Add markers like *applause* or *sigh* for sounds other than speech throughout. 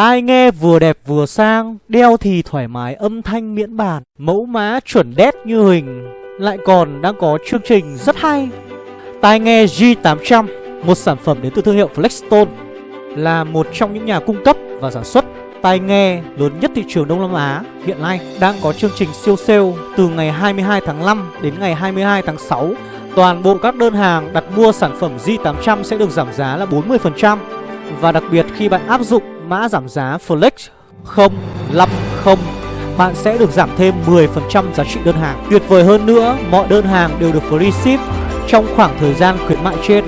Tai nghe vừa đẹp vừa sang, đeo thì thoải mái âm thanh miễn bàn, mẫu mã chuẩn đét như hình, lại còn đang có chương trình rất hay. Tai nghe G800, một sản phẩm đến từ thương hiệu Flexstone, là một trong những nhà cung cấp và sản xuất tai nghe lớn nhất thị trường Đông Nam Á hiện nay đang có chương trình siêu sale từ ngày 22 tháng 5 đến ngày 22 tháng 6. Toàn bộ các đơn hàng đặt mua sản phẩm G800 sẽ được giảm giá là 40% và đặc biệt khi bạn áp dụng mã giảm giá Flex 050 bạn sẽ được giảm thêm 10% giá trị đơn hàng. Tuyệt vời hơn nữa, mọi đơn hàng đều được free ship trong khoảng thời gian khuyến mại trên.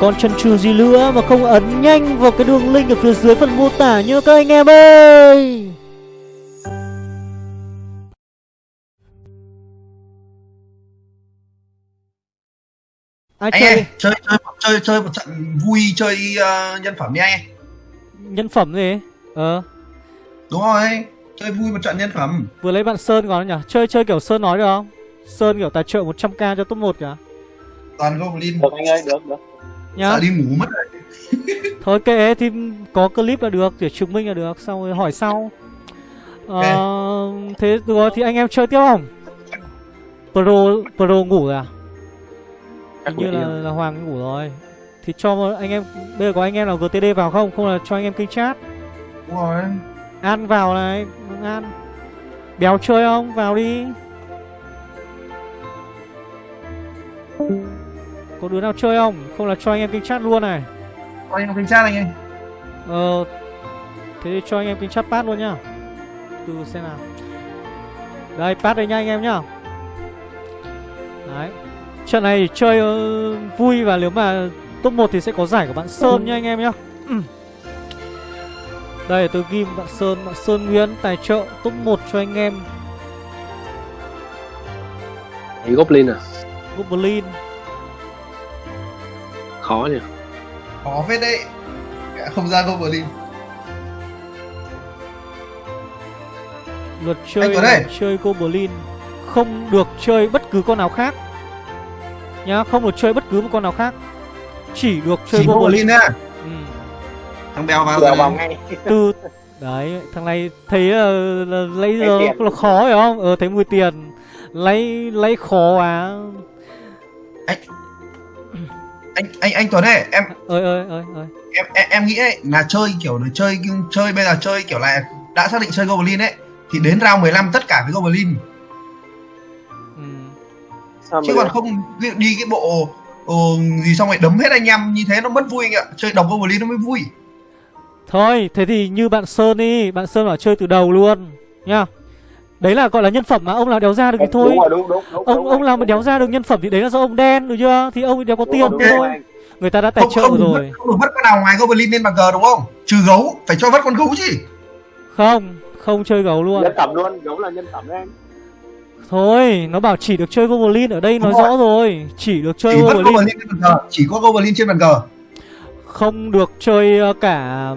Còn chân trừ gì nữa mà không ấn nhanh vào cái đường link ở phía dưới phần mô tả nhớ các anh em ơi Ai anh chơi? Ơi, chơi chơi chơi chơi một trận vui chơi uh, nhân phẩm đi anh Nhân phẩm gì? Ờ Đúng rồi, chơi vui một trận nhân phẩm Vừa lấy bạn Sơn còn nhỉ? Chơi chơi kiểu Sơn nói được không? Sơn kiểu tài trợ 100k cho top 1 kìa Toàn Goblin Được anh ơi, được, được nhá Sợ đi ngủ mất rồi *laughs* Thôi kệ thì có clip là được để chứng minh là được Xong rồi hỏi sau okay. ờ, Thế được thì anh em chơi tiếp không? Pro, Pro ngủ rồi à? Hình như là, là Hoàng ngủ rồi Thì cho anh em Bây giờ có anh em nào GTD vào không? Không là cho anh em kênh chat. Đúng rồi. An vào này An. Béo chơi không? Vào đi. Có đứa nào chơi không? Không là cho anh em kênh chat luôn này. Cho anh em kênh chat anh ơi. Ờ Thế thì cho anh em kênh chat pass luôn nhá. Từ xem nào. Đây pass đây nha anh em nhá. Đấy. Trận này chơi uh, vui và nếu mà top 1 thì sẽ có giải của bạn Sơn nha anh em nhá. Ừ. Đây tôi ghi bạn Sơn, bạn Sơn Nguyễn tài trợ top 1 cho anh em. Goblin à? Goblin. Khó nhỉ? Khó phết đấy. Không ra goblin. Luật chơi là chơi goblin. Không được chơi bất cứ con nào khác. Nhá không được chơi bất cứ một con nào khác chỉ được chơi chỉ goblin á. Ừ. thằng bèo vào bèo vào ngay. Từ đấy thằng này thấy uh, là lấy giờ là khó phải không? Ờ thấy mùi tiền. Lấy lấy khó à anh anh anh anh Tuấn này em ơi ơi ơi ơi. em, em em nghĩ ấy là chơi kiểu là chơi chơi bây giờ chơi kiểu là đã xác định chơi Goblin ấy thì đến round 15 tất cả với Goblin. Ừ. chứ còn không đi cái bộ uh, gì xong rồi đấm hết anh em như thế nó mất vui anh ạ. Chơi đồng Goblin nó mới vui. Thôi thế thì như bạn Sơn đi bạn Sơn bảo chơi từ đầu luôn nhá. Đấy là gọi là nhân phẩm mà ông nào đéo ra được thì thôi. đúng rồi, đúng, đúng, đúng, Ông ông nào mà đéo ra được nhân phẩm thì đấy là do ông đen được chưa? Thì ông đéo có tiền thôi. Người ta đã tài trợ không, rồi. Không được vất con nào ngoài Goblin lên bàn cờ đúng không? Trừ gấu Phải cho vất con gấu chứ. Không Không chơi gấu luôn. Nhân phẩm luôn Gấu là nhân phẩm đấy anh Thôi, nó bảo chỉ được chơi Goblin ở đây nói rồi. rõ rồi. Chỉ được chơi chỉ Goblin. Goblin trên bàn cờ Chỉ có Goblin trên bàn cờ. Không được chơi ờ, cả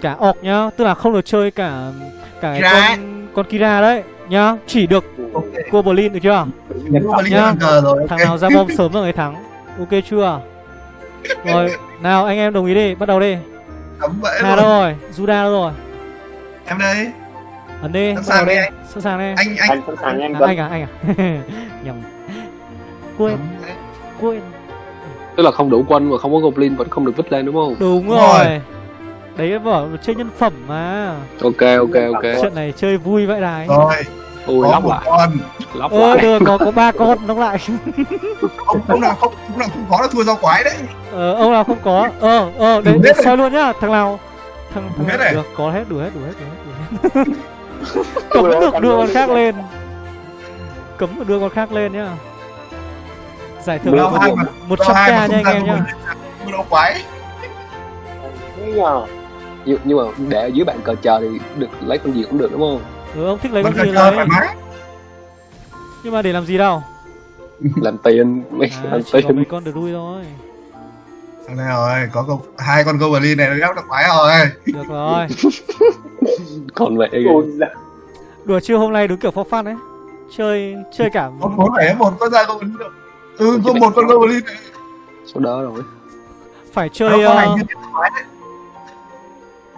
cả orc nhá Tức là không được chơi cả cả con, con Kira đấy nhá chỉ được okay. Goblin được chưa? Nhá. rồi, thằng nào ra bom sớm là người thắng. Ok chưa? Rồi nào anh em đồng ý đi bắt đầu đi. Hà đâu rồi? Juda đâu rồi? Em đây ấn đi. Sẵn sàng đi anh. Sẵn sàng đi. Anh anh. Sẵn sàng anh à, anh à anh *laughs* à. Nhầm. Quên. Quên. Tức là không đủ quân mà không có goblin vẫn không được vứt lên đúng không? Đúng rồi. đấy bảo chơi nhân phẩm mà. Ok ok ok. Chuyện này chơi vui vậy này. Rồi. Ui lóc lại. con. Lóc ờ, lại. được có có ba con lóc lại. Ông ông nào không ông nào không có là thua rau quái đấy. Ờ ông nào không có? Ờ ờ để, để soi luôn nhá thằng nào? Thằng thằng hết này. được có hết đủ hết đủ hết đủ hết, đủ *laughs* hết. Cấm được đưa con khác lên. Cấm được đưa con khác lên nhá. Giải thưởng một trăm k nha anh em nhá. rau quái. Nhờ. Nhưng, nhưng mà để ở dưới bàn cờ chờ thì được lấy con gì cũng được đúng không? Ừ ông thích lấy con gì lấy? nhưng mà để làm gì đâu? Làm tiền mấy à, *laughs* làm tiền. mấy con được đuôi thôi thằng này rồi? Có câu hai con goblin này nó gấp được quái rồi. Được rồi. *laughs* Còn vậy đùa chưa hôm nay đúng kiểu for fun đấy. Chơi chơi cả có bốn phải một con ra goblin ừ có một con goblin số đó rồi. Phải chơi uh,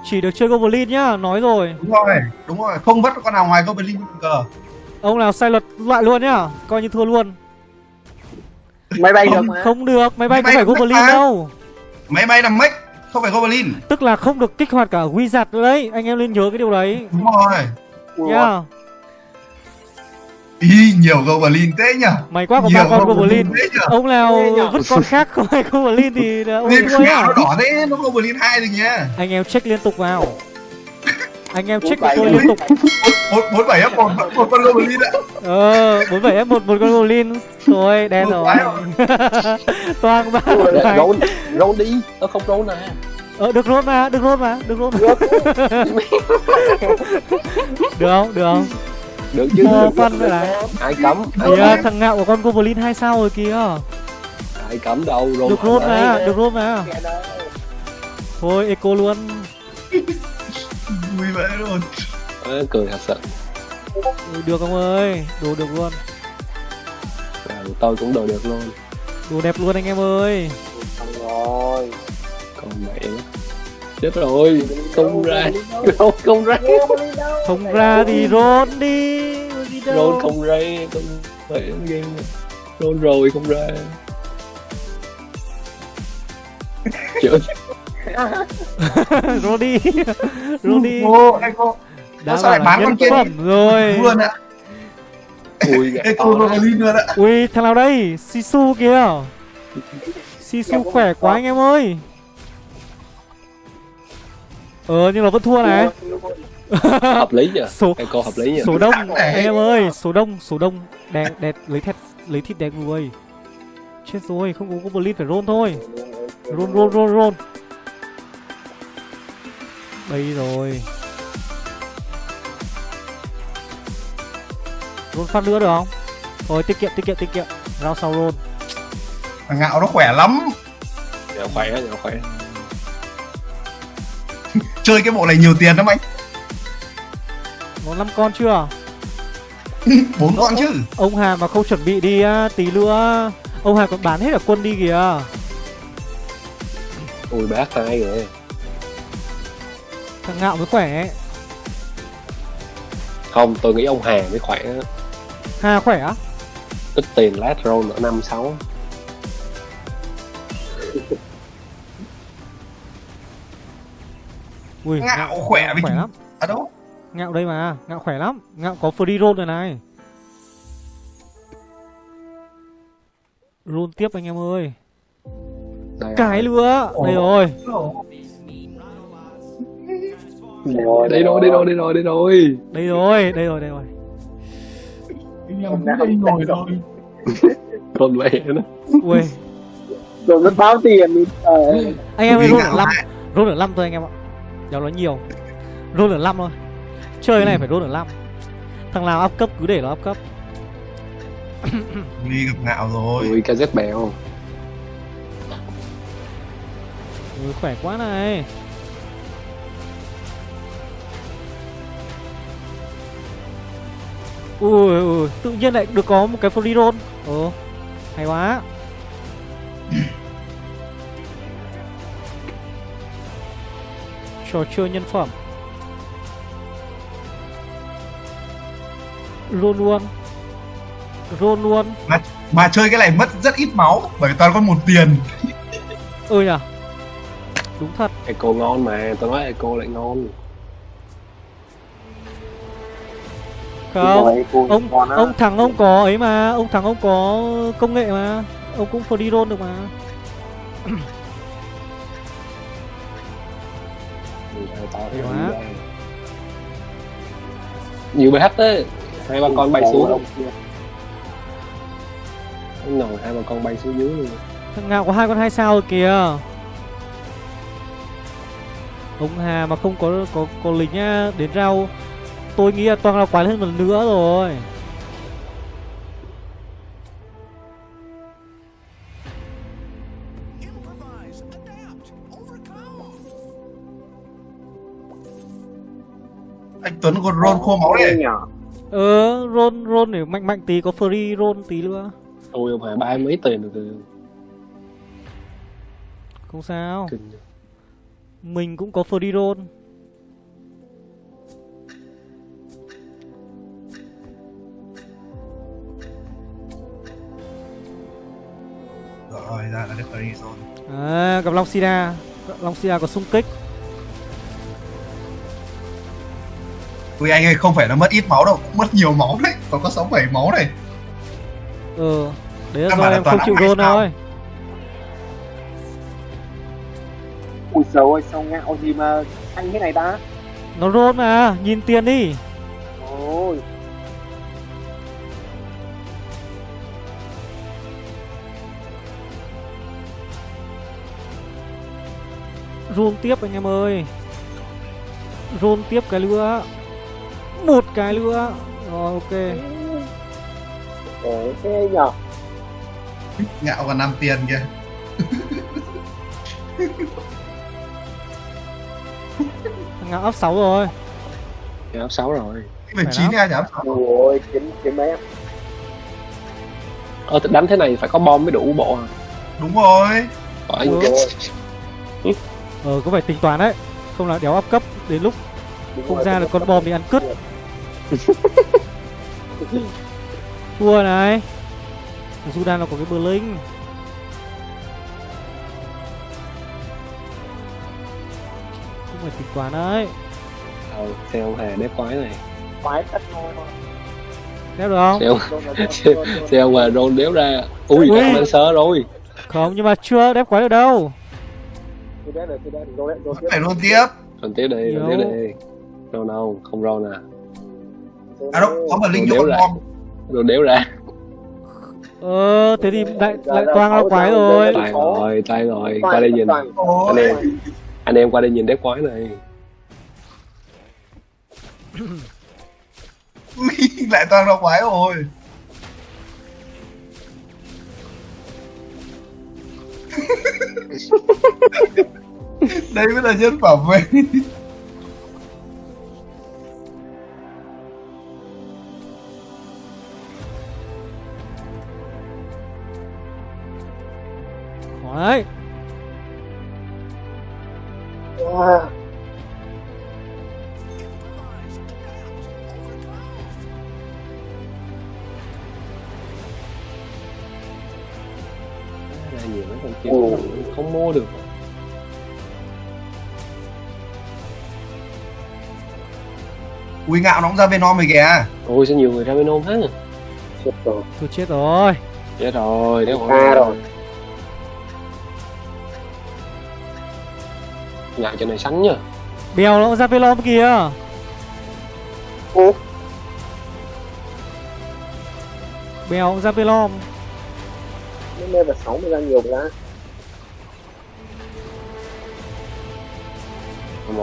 Chỉ được chơi Goblin nhá, nói rồi. Đúng rồi, đúng rồi, không vất con nào ngoài Goblin cờ Ông nào sai luật loại luôn nhá, coi như thua luôn. Máy bay được mà. Không được, máy bay có phải Goblin đâu Máy bay là mech, không phải Goblin. Tức là không được kích hoạt cả Wizard nữa đấy, anh em nên nhớ cái điều đấy. Đúng rồi. Nhá. Yeah. Ý, nhiều Goblin thế nhỉ? Mày quá có ba con Goblin Ông nào vứt con khác không hay Goblin thì ông thua nhá. nó đỏ thế, nó Goblin hai rồi nhá Anh em check liên tục vào anh em check của tôi liên tục. bốn bảy f một một con goblin ạ. Ờ bốn bảy f một một con goblin rồi đen rồi. toang ba rôn rôn đi. Nó không rôn à. Ờ được rôn mà được rôn mà được rôn *laughs* được. Không được không? Được chứ ờ, phân vậy này ai cấm yeah, thằng ngạo của con goblin hai sao rồi kìa. Ai cấm đâu rôn được rôn mà được rôn mà. Thôi eco luôn vui vẻ luôn. À, cười thật sự. Ừ, được ông ơi đồ được luôn. À, tôi cũng đồ được luôn. Đồ đẹp luôn anh em ơi. Rồi. Còn mẹ. Chết rồi không ra. không không ra. Không ra thì rôn đi rôn không ra không phải game rôn rồi không ra *laughs* chữa Rodi Rodi Ô, Echo Đã sao lại bán con kia phẩm rồi. Luôn ạ. Ui, Echo Rogalin luôn ạ. Ui, thằng nào đây? Sisu kìa. Sisu khỏe quá anh em ơi. Ờ, nhưng mà vẫn thua này. Hợp lý nhỉ *laughs* số Echo hợp lý nhỉ số đông anh em ơi. Số đông số đông. Đẹp đẹp lấy thịt lấy thịt đẹp người chết rồi không có goblin phải roll thôi. Roll roll roll roll đây rồi. Roll phát nữa được không? Thôi tiết kiệm tiết kiệm tiết kiệm. Rao sau roll Thằng ngạo nó khỏe lắm. Dạ khỏe dạ khỏe. *laughs* Chơi cái bộ này nhiều tiền lắm anh. Có 5 con chưa? *laughs* bốn con chứ. Ông Hà mà không chuẩn bị đi tí nữa. Ông Hà còn bán hết cả quân đi kìa. Ui bác hai rồi Thằng Ngạo mới khỏe Không, tôi nghĩ ông Hà mới khỏe. Hà khỏe á? Ít tiền lát roll ở năm sáu. Ui, ngạo, ngạo khỏe, khỏe lắm. À đâu? Ngạo đây mà, ngạo khỏe lắm. Ngạo có free roll rồi này. Roll tiếp anh em ơi. Đây Cái lửa Đây rồi rồi, đây rồi, đây rồi, đây rồi, đây rồi. Đây rồi, đây rồi, đây rồi. Anh em cũng đi ngồi rồi. *laughs* Còn mẹ nữa. Ui. Rồi nó báo tiền ờ. Anh em ơi, rốt được 5. Rốt được 5 thôi anh em ạ. Đéo nói nhiều. Rốt được 5 thôi. Chơi này phải rốt được 5. Thằng nào áp cấp cứ để nó áp cấp. Đi gặp ngạo rồi. Ui, KZ bèo. Ui, khỏe quá này. Ui, ui, tự nhiên lại được có một cái free roll Ồ, hay quá. Trò chơi nhân phẩm. Roll luôn. Roll luôn. Mà, mà chơi cái này mất rất ít máu Bởi toàn có một tiền. Ừ nhỉ Đúng thật. Eco ngon mà, tôi nói Eco lại ngon không. ông ông thằng ông có ấy mà ông thằng ông có công nghệ mà. Ông cũng free roll được mà. Nhiều bh đấy hai ba con bay xuống. ngồi hai ba con bay xuống dưới thằng nào có hai con hai sao rồi kìa. Ông hà mà không có có có lính á đến rau tôi nghĩ là toàn là quái hơn một nữa rồi. Anh Tuấn còn roll khô máu đấy. Ờ roll roll để mạnh mạnh tí có free roll tí nữa. Tôi không phải ba mấy tiền được. Không sao. Mình cũng có free roll được free zone à, gặp long sida. Long sida có xung kích. Ui anh ơi không phải là mất ít máu đâu Mất nhiều máu đấy. Còn có 6-7 máu này. Ừ Đấy là do em không chịu gôn thôi. Ui trời ơi sao ngạo gì mà anh thế này ta? Nó rôn mà Nhìn tiền đi Rôn tiếp anh em ơi. Rôn tiếp cái nữa. Một cái nữa. Rồi ok. Ủa thế nhở Ngạo còn 5 tiền kìa. *laughs* Ngạo ấp 6 rồi. Cái áp 6 rồi. Cái 19 ai nhỉ? ôi kiếm kiếm mấy em Ờ đánh thế này phải có bom mới đủ bộ à. Đúng rồi. Phải. Ừ. Ờ có phải tính toán đấy. Không là đéo áp cấp Đến lúc Đúng không rồi, ra được con bom thì ăn cứt. *laughs* Thua này. Sudan nó có cái bờ linh. Không phải tính toán đấy. Ờ xe ông Hà đép quái này. Quái tất thôi. Đéo được không? Xe ông, xe ông Hà roll đéo ra. Ui Ui. đã lên sơ rồi. Không nhưng mà chưa đép quái được đâu rồi tiếp. Phải luôn tiếp. Còn tiếp đi, còn tiếp đi. Roll đâu, không roll à À đâu, có một linh Đéo con Roll đéo ra. Ờ thế thì lại Dạ, lại dạ, toang sáu, ra quái rồi. dạ, Tay rồi, tay rồi. Qua đây nhìn. Anh em Anh em qua đây nhìn đép quái này. Lại toàn ra quái rồi *laughs* *laughs* Đây mới là nhân bảo vệ Khó đấy Wow. Nhiều mấy con kia không mua được Ui ngạo nó cũng ra Venom rồi kìa Ôi sao nhiều người ra bên ôm hết Chết rồi. Tôi chết rồi Chết rồi, đéo À rồi. Ngại cho này sánh nhá Bèo nó cũng ra Velom kìa Ủa? Bèo cũng ra Velom Nó level 6 mới ra nhiều ra.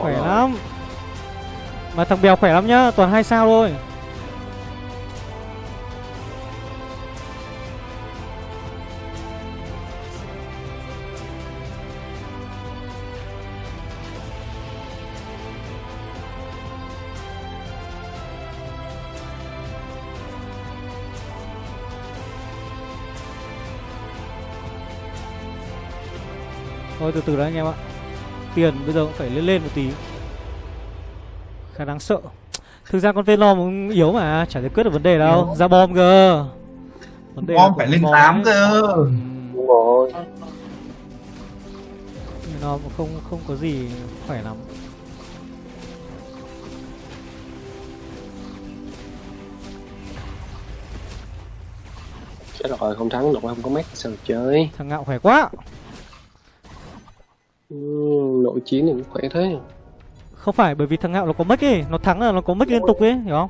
Khỏe rồi. lắm mà thằng Bèo khỏe lắm nhá, Toàn hai sao thôi. Thôi từ từ đã anh em ạ. Tiền bây giờ cũng phải lên lên một tí. Khá đáng sợ. Thực ra con Venom cũng yếu mà Chả giải quyết được vấn đề đâu. Yếu. Ra bom cơ. Vấn đề Bom phải lên bom. 8 ấy. cơ. Ừ, Đúng rồi. Cũng không không có gì khỏe lắm. Chết rồi, không thắng được, không có mét sao chơi. Thằng ngạo khỏe quá. Ừ, Nội chiến thì cũng khỏe thế Không phải bởi vì thằng ngạo nó có mất ấy Nó thắng là nó có mất liên tục ấy Hiểu không?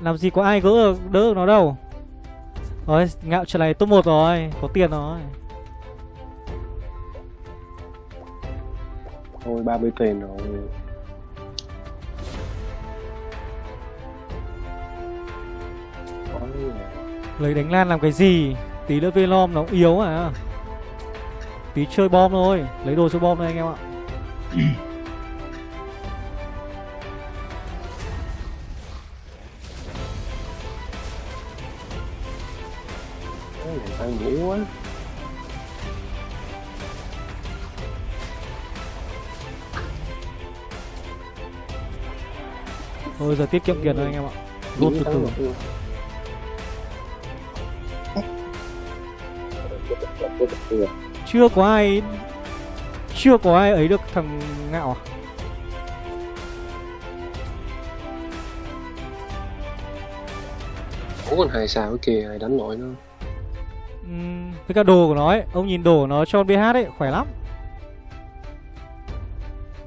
Làm gì có ai gỡ được, đỡ được nó đâu. Rồi ngạo trở lại top 1 rồi Có tiền rồi. Thôi 30 tiền rồi? Lấy đánh lan làm cái gì? Tí nữa Venom nó yếu à. Tí chơi bom thôi Lấy đồ chơi bom đây anh em ạ *clears throat* Tao nghĩ quá. Thôi giờ tiết kiệm tiền thôi anh em ạ. Rút từ từ. chưa có ai chưa có ai ấy được thằng ngạo à? Ủa còn hai sao cái kia ai đánh nổi nữa uhm, với cả đồ của nó ấy ông nhìn đồ của nó cho bh ấy khỏe lắm.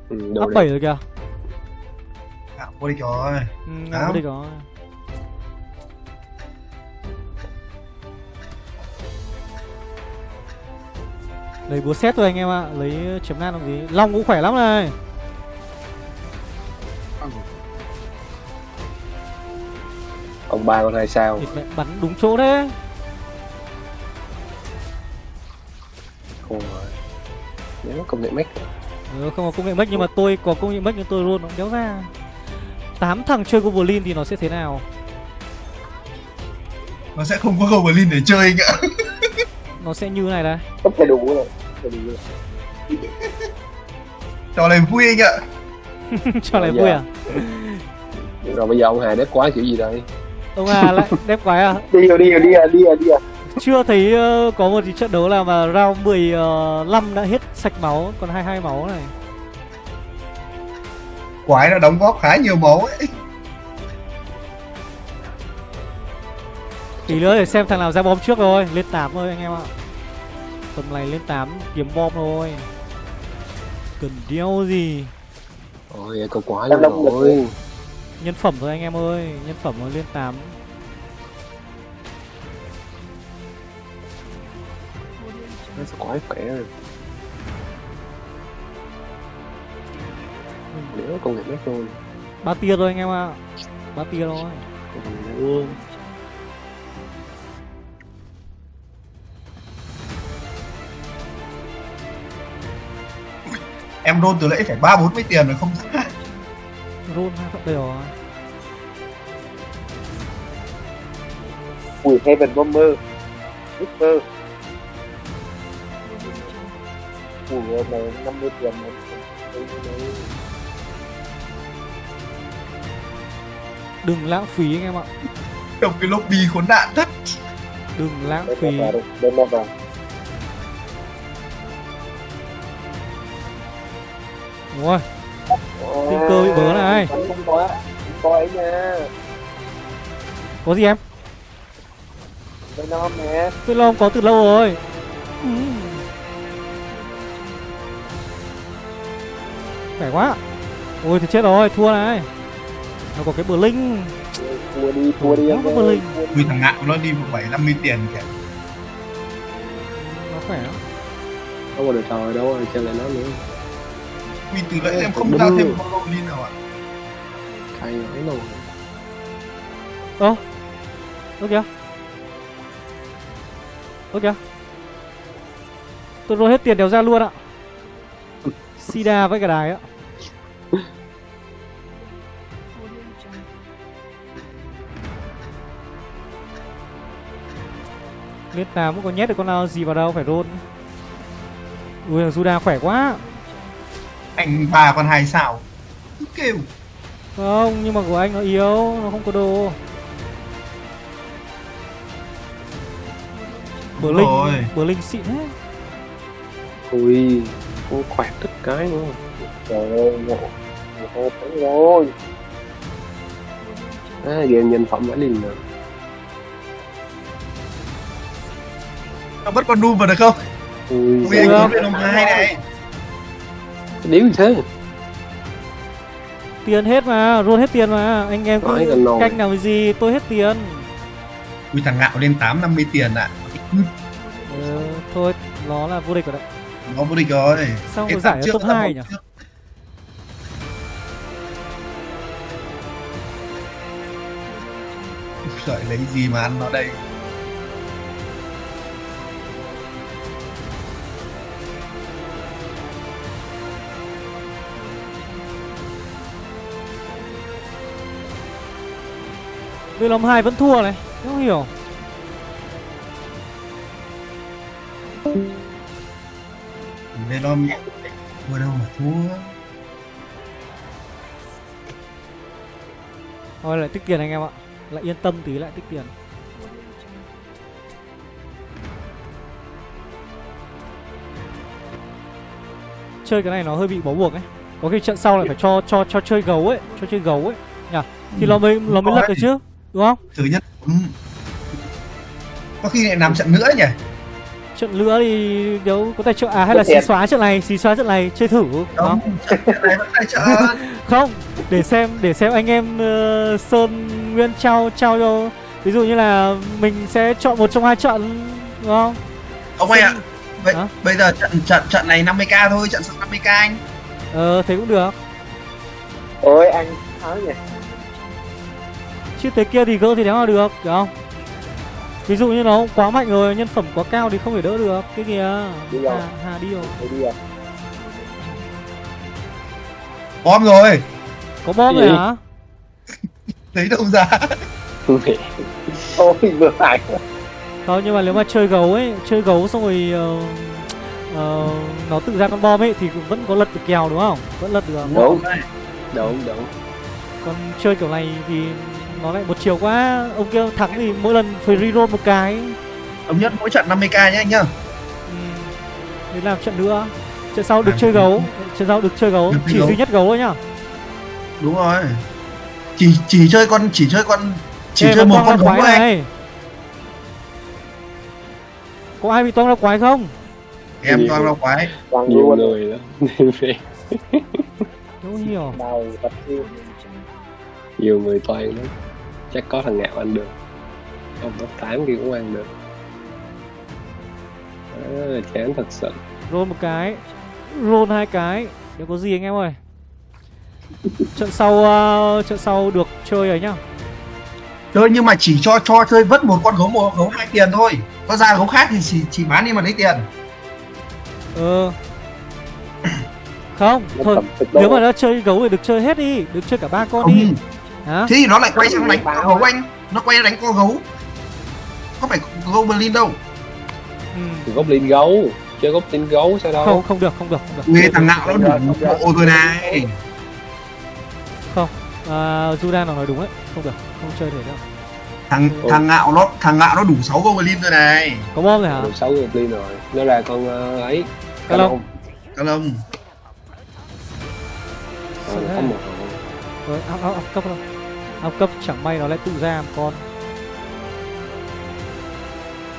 Ừ, up bảy rồi kìa. Ngạo vô địch rồi ừ, ngạo vô địch rồi lấy búa xét thôi anh em ạ à. lấy chấm nan làm gì? Long cũng khỏe lắm này. Ông ba con hai sao? Thịt mẹ bắn đúng chỗ đấy Ôi Nếu có công nghệ mech ừ, không có công nghệ mech nhưng mà tôi có công nghệ mech nhưng tôi luôn nó đéo ra. Tám thằng chơi goblin thì nó sẽ thế nào? Nó sẽ không có goblin để chơi anh ạ. *laughs* Nó sẽ như này đây. Không thể đủ rồi rồi trò này vui anh ạ. *laughs* Cho này vui à? Rồi bây giờ ông Hà đếp quá kiểu gì đây? Ông à lại đép quái à? Đi rồi đi rồi đi rồi đi rồi đi rồi chưa thấy uh, có một trận đấu nào mà round 15 đã hết sạch máu còn 22 máu này. Quái nó đóng góp khá nhiều máu ấy. Tí nữa để xem thằng nào ra bom trước rồi lên 8 thôi anh em ạ. Tầm này lên 8 kiếm bom thôi. Cần đeo gì? Ôi câu quá luôn rồi. nhân phẩm thôi anh em ơi nhân phẩm lên 8 nó sẽ quái khỏe rồi. Nếu công nghệ mech thôi. Ba tia thôi anh em ạ. Ba tia thôi. Còn nữa em roll từ lễ phải ba bốn mươi tiền rồi không roll đây rồi. Ui heaven bomber. Whisper nay năm mươi tiền một đừng lãng phí anh em ạ. Trong cái lobby khốn nạn thất đừng lãng phí. đây là vào. Đúng rồi. Tình cơ bị bớ này. không có không có ấy nha. Có gì em? Đây nó nè. Tôi lo có từ lâu rồi. Ừ. khỏe quá. Ôi thì chết rồi thua này. Nó có cái bờ linh thua đi thua đi Nó có bờ linh Ui thằng ngạo nó đi một bảy năm mươi tiền kìa. Nó khỏe. Lắm đâu có được trời đâu rồi chơi lại nó nữa. Ui từ lễ em không ra thêm một con goblin nào ạ? Hay ấy luôn ơ ơ kìa. Ơ kìa. Tôi rồi hết tiền đều ra luôn ạ. Sida với cả đài á Lên 8 cũng có nhét được con nào gì vào đâu phải roll Ui thằng Juda khỏe quá. Anh bà còn hai sao? Cứ kêu. Không nhưng mà của anh nó yếu Nó không có đồ. Bờ linh. Bờ linh xịn hết ui cũng khỏe tất cái nữa trời ơi ngộ. Ngộ rồi. À, game nhân phẩm đã liền rồi nó bắt con Doom vào được không? Ui Ui anh có hai này. Điếu gì thế. Tiền hết mà Roll hết tiền mà. Anh em cứ canh làm gì Tôi hết tiền. Ui thằng ngạo lên tám năm mươi tiền ạ. Ừ, Thôi nó là vô địch rồi đấy. Nó vô địch rồi. Sao có giải ở trước top là 2 một nhỉ? trước. Giời, lấy gì mà ăn nó đây Venom 2 vẫn thua này Không hiểu. Venom thua đâu mà thua. Thôi lại tích tiền anh em ạ. Lại yên tâm tí lại tích tiền. Chơi cái này nó hơi bị bó buộc ấy. Có khi trận sau lại phải cho cho cho chơi gấu ấy cho chơi gấu ấy. Nhỉ? Thì nó mới nó mới lật được chứ đúng không? Thứ nhất ừ. có khi lại làm trận nữa nhỉ? Trận nữa thì nếu có tài trợ à hay là xí xóa trận này xí xóa trận này chơi thử không. *laughs* *laughs* không? Để xem để xem anh em uh, sơn nguyên trao trao cho ví dụ như là mình sẽ chọn một trong hai trận đúng không? Ông ơi ạ. Vậy à? bây giờ trận trận trận này 50k thôi trận sau 50k anh. Ờ thế cũng được. Ôi anh thắng nhỉ chứ thế kia thì gỡ thì đéo mà được được không? Ví dụ như nó quá mạnh rồi nhân phẩm quá cao thì không thể đỡ được cái kìa đi hà, hà đi rồi. Đi rồi. Bom rồi. Có bom rồi hả? *laughs* Thấy đâu ra? Ôi vừa phải. Không nhưng mà nếu mà chơi gấu ấy chơi gấu xong rồi uh, uh, nó tự ra con bom ấy thì cũng vẫn có lật được kèo đúng không? Vẫn lật được. Đúng. Đúng đúng. Còn chơi kiểu này thì nó lại một chiều quá. Ông kia thắng thì mỗi lần phải reroll một cái. Ông nhất mỗi trận 50k nhá anh nhá. Ừ. để làm trận nữa. Trận sau được à, chơi gấu. trận sau được chơi gấu. Được chỉ gấu. duy nhất gấu thôi nhá. Đúng rồi. Chỉ chỉ chơi con chỉ chơi con chỉ Ê, chơi một con gấu này. này. Có ai bị toang ra quái không? Em toang ra quái. Nhiều người đó. Đâu hiểu nhiều. Người toan lắm chắc có thằng ngạo ăn được. Ông top 8 kia cũng ăn được. À, chán thật sự. Roll một cái. Roll hai cái. Nếu có gì anh em ơi. Trận sau uh, trận sau được chơi ấy nhá. Chơi nhưng mà chỉ cho cho chơi vất một con gấu một gấu hai tiền thôi. Có ra gấu khác thì chỉ chỉ bán đi mà lấy tiền. Ờ. Không thôi nếu mà nó chơi gấu thì được chơi hết đi. Được chơi cả ba con không. đi Hả? thế thì nó lại quay sang đánh con gấu anh. Nó quay đánh con gấu. Không phải goblin đâu. Ừ. goblin gấu. Chơi goblin gấu sao đâu? Không không được không được không được. Nghe thằng nào nó đủ bộ rồi này. Không à, Judan nó nói đúng đấy không được không chơi được đâu thằng ừ. thằng ngạo nó thằng ngạo nó đủ 6 goblin rồi này. Có bom rồi hả? Đủ 6 goblin rồi. Nó là con uh, ấy. Cá lông cá lông có một rồi áp áp áp cấp đâu áp cấp chẳng may nó lại tự ra một con.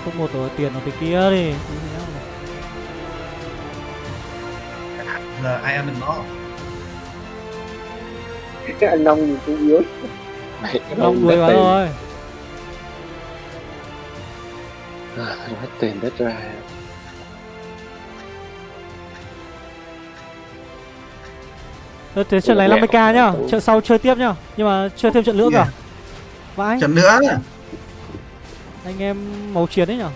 Không một rồi tiền nó cái kia đi. Giờ ai ăn được nó? Cái anh nông nhìn cũng yếu. Nông đuổi vào rồi à, hết tiền đất ra Thế, trận này 50k nhá, trận sau chơi tiếp nhá. Nhưng mà chơi thêm trận nữa cả Vãi. Trận nữa Anh em màu chiến đấy nhở?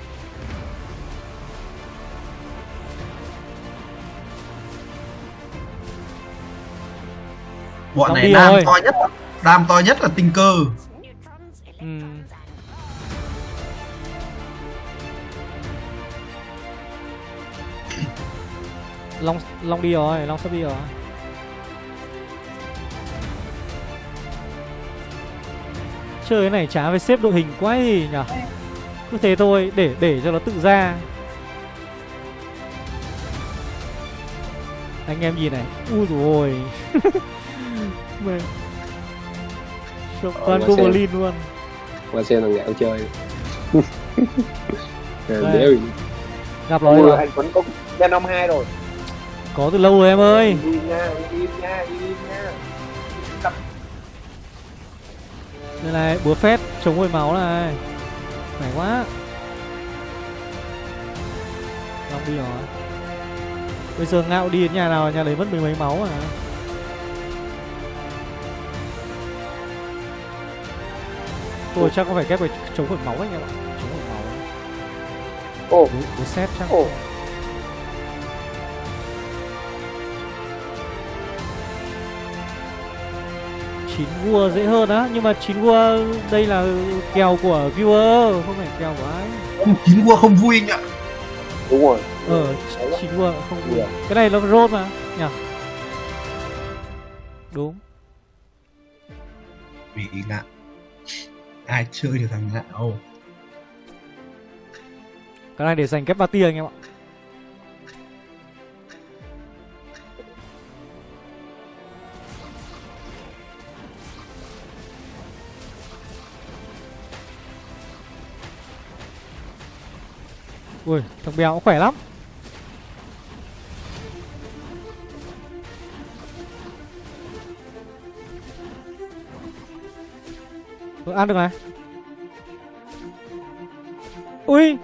Bọn này đam rồi. to nhất Đam to nhất là tinh cơ. Ừ. Long Long đi rồi, Long sắp đi rồi Chơi cái này chả phải xếp đội hình quá gì nhở Cứ thế thôi, để để cho nó tự ra. Anh em nhìn này Ui rồi. *laughs* Mẹ Toàn ờ, Goblin luôn. Qua xem thằng ngạo chơi. *laughs* Đéo Gặp rồi. Rồi Anh vẫn có Venom 2 rồi. Có từ lâu rồi em ơi. Đi nha, đi nha, đi nha Đây này, búa phép chống hồi máu này. Khỏe quá. Long đi rồi. Bây giờ ngạo đi đến nhà nào nhà đấy mất mười mấy máu à? Tôi chắc có phải ghép về chống hồi máu anh em ạ? Chống hồi máu. Ồ. Búa xét chắc. Ồ chín vua dễ hơn á. Nhưng mà chín vua đây là kèo của viewer không phải kèo của ai. Chín vua không vui anh ạ. Đúng rồi. Ờ chín vua không vui. Cái này là roll mà nhỉ? Đúng. Vì ngạ ai chơi được thằng ngạo cái này để dành kép party anh em ạ Ui thằng béo khỏe lắm. Ừ, Ăn được này. Ui.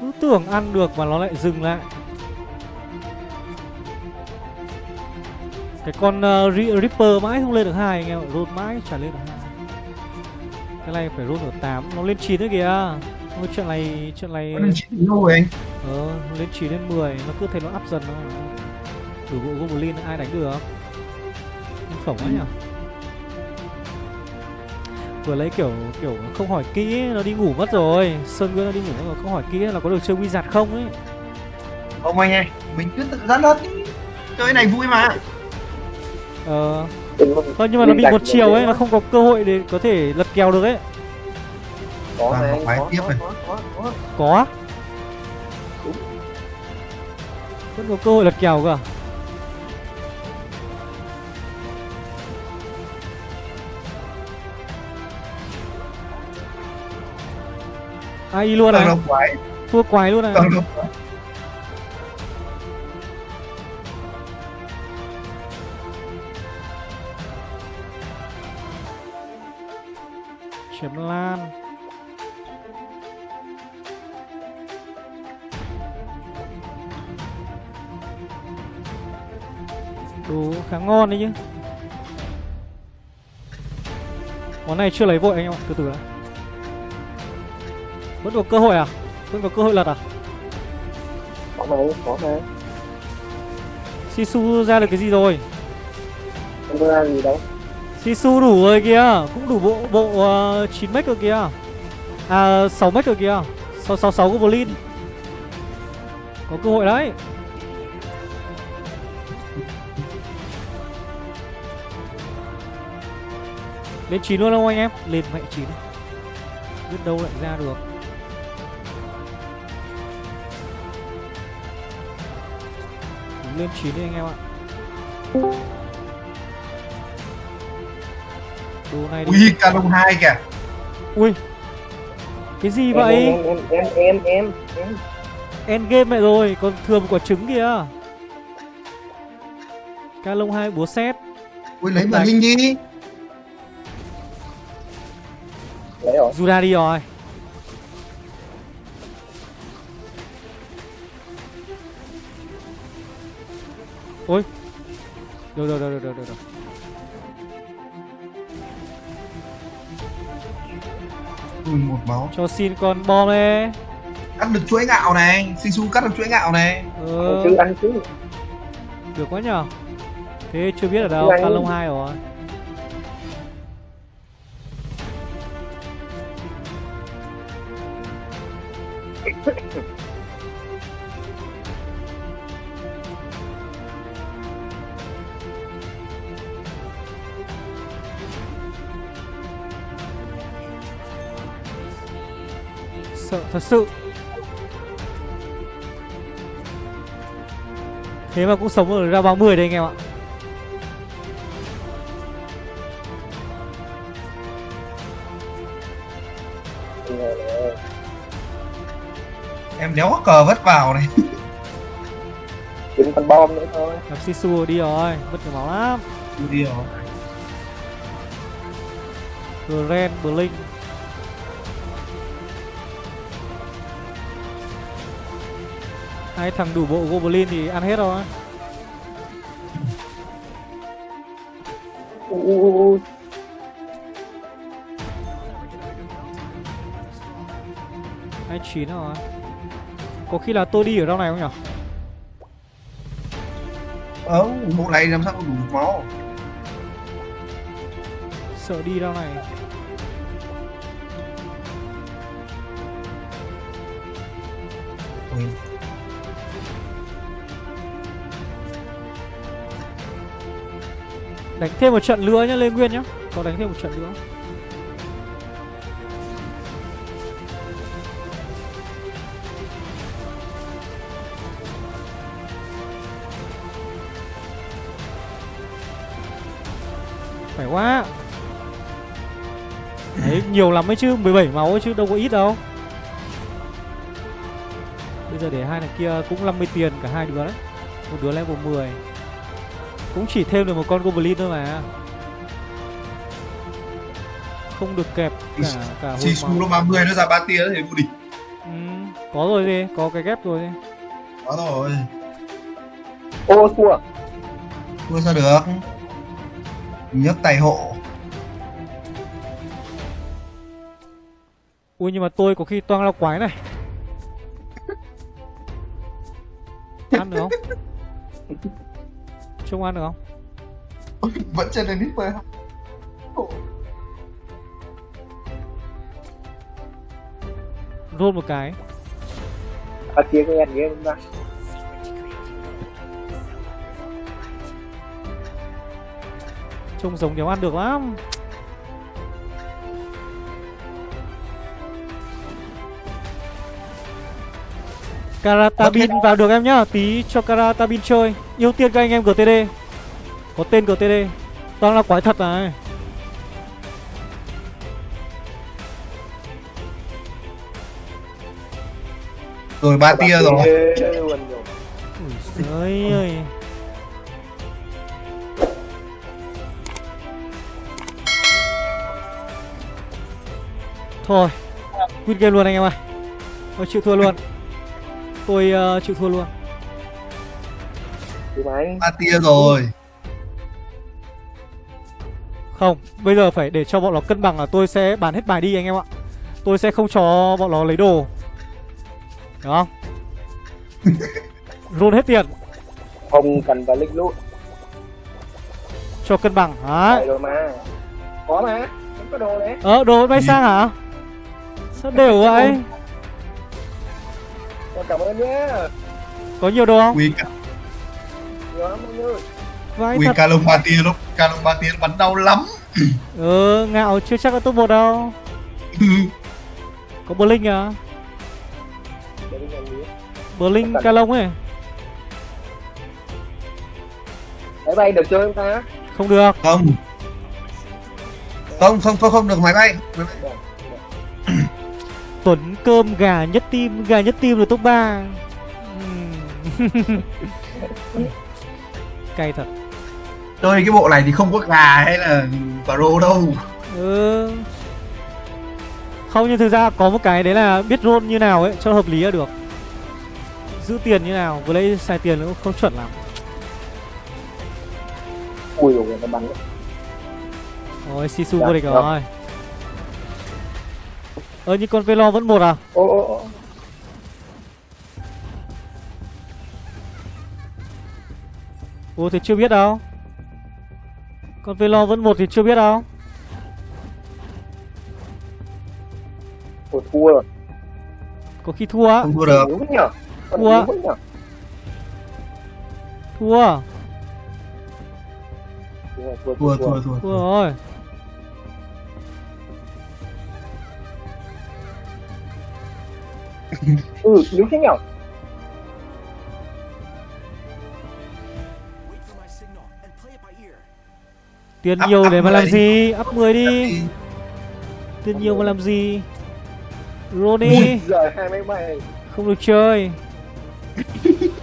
Cứ tưởng ăn được mà nó lại dừng lại. Cái con ờ, uh, Ripper mãi không lên được hai anh em ạ. Rốt mãi chả lên được hai. Cái này phải rốt ở 8 Nó lên 9 thế kìa. Ôi, Chuyện này Chuyện này Nó lên 9 rồi anh? Ờ lên 9 lên 10 Nó cứ thấy nó up dần nó Đủ bộ Goblin ai đánh được? Nhân khổng quá nhỉ? Vừa lấy kiểu kiểu không hỏi kỹ nó đi ngủ mất rồi. Sơn nguyên nó đi ngủ mất rồi không hỏi kỹ là có được chơi wizard không ấy? Không anh ơi mình cứ tự dắt hết chơi này vui mà. Ờ. Thôi nhưng mà nó bị một chiều ấy nó không có cơ hội để có thể lật kèo được ấy có này có có, tiếp có, này. có, có, có. có á? vẫn có cơ hội lật kèo cơ à? ai luôn này quái thua quái luôn này quái chiếm lan khá ngon đấy chứ. Món này chưa lấy vội anh em ạ từ từ đã. Vẫn có cơ hội à? Vẫn có cơ hội lật à? Có này có này sisu ra được cái gì rồi? Không có ra gì đâu. Sisu đủ rồi kìa cũng đủ bộ bộ uh, 9 mech rồi kìa. À 6 mech rồi kìa. 666 goblin có cơ hội đấy lên 9 luôn không anh em? Lên mẹ 9 biết đâu lại ra được. Đúng lên 9 đi anh em ạ. Đồ này thì- ui canon hai kìa. Ui. Cái gì em vậy? Em em em em em em. Endgame mẹ rồi còn thừa một quả trứng kìa. Ca lông hai búa xét ui lấy bờ linh đi juda đi rồi. Ôi. Được được được được được được, ui một máu. Cho xin con bom đi cắt được chuỗi ngạo này. Sisu cắt được chuỗi ngạo này. Ăn ừ, chứ ăn chứ được quá nhở thế chưa biết ở đâu lông hai rồi sự. Thế mà cũng sống ở ra 30 đây anh em ạ. Em đéo cờ vất vào này. *laughs* Đừng con bom nữa thôi. Gặp sisu đi rồi mất nhiều máu lắm. Đi rồi. Gren, Blink Hai thằng đủ bộ Goblin thì ăn hết rồi u u u u. Hai chín rồi Có khi là tôi đi ở trong này không nhỉ? ờ bộ này làm sao đủ máu Sợ đi trong này Đánh thêm một trận nữa nhá, Lê Nguyên nhá. Có đánh thêm một trận nữa. Phải quá. Đấy, nhiều lắm ấy chứ 17 máu ấy chứ, đâu có ít đâu. Bây giờ để hai thằng kia cũng 50 tiền cả hai đứa đấy. Một đứa level 10 cũng chỉ thêm được một con Goblin thôi mà. Không được kẹp cả cả hồi Sisu máu nó 30 nó ra ba tia thì vô địch. Ừ, Có rồi gì, có cái ghép rồi gì Có rồi. Ô thua. Thua sao được? Nhấc tay hộ. Ui nhưng mà tôi có khi toang lao quái này. *laughs* Ăn được không? Trông ăn được không? vẫn trên đến nít Roll một cái. Ở kia cái em kia chúng ta Trông giống đéo ăn được lắm Karatabin vào được em nhá. Tí cho Karatabin chơi. Ưu tiên các anh em GTD Có tên GTD Toàn là quái thật này. Rồi ba tia rồi. Giời ơi. Thôi Quit game luôn anh em ơi. Tôi chịu thua luôn Tôi ờ, chịu thua luôn. Ba tia rồi. Không Bây giờ phải để cho bọn nó cân bằng là tôi sẽ bán hết bài đi anh em ạ. Tôi sẽ không cho bọn nó lấy đồ. Được không? *laughs* Roll hết tiền. Không cần phải lích lút Cho cân bằng Đấy Đấy rồi mà. Có mà. Có đồ đấy. Ờ đồ bay sang hả? Sao đều vậy Con cảm ơn nhé. Có nhiều đồ không? Quy cả. Nhiều lắm anh ơi Vãi quy thật. Ca lông ba tia lúc ca lông ba tia nó bắn đau lắm. *clears throat* Ừ ngạo chưa chắc *laughs* là top 1 đâu. Có Blink à? Blink Calong ấy? Máy bay được chơi không ta? Không được. Không. Không không không không được máy bay. Máy bay. Tuấn cơm gà nhất tim Gà nhất tim là top 3 *laughs* Cay thật. Chơi cái bộ này thì không có gà hay là pro đâu. Ừ. Không nhưng thực ra có một cái đấy là biết roll như nào ấy Cho hợp lý là được. Giữ tiền như nào Vừa lấy xài tiền cũng không chuẩn lắm. Ui rồi nó bắn. Đấy. Ôi Sisu Dạ, vô địch dạ. rồi Ơ nhưng con Velo vẫn một à? Ô ô ô Ủa thì chưa biết đâu. Con Velo vẫn một thì chưa biết đâu. Ôi, thua rồi. Có khi thua á. Không thua được. Yếu nhở con Thua. yếu nhở Thua. À? thua thua thua thua. thua. Thua rồi ừ yếu thế nhở? Tiền Up- nhiều up để mà 10 làm gì? Up 10 đi. Tiền nhiều mà làm gì? Ronnie Không được chơi. *laughs*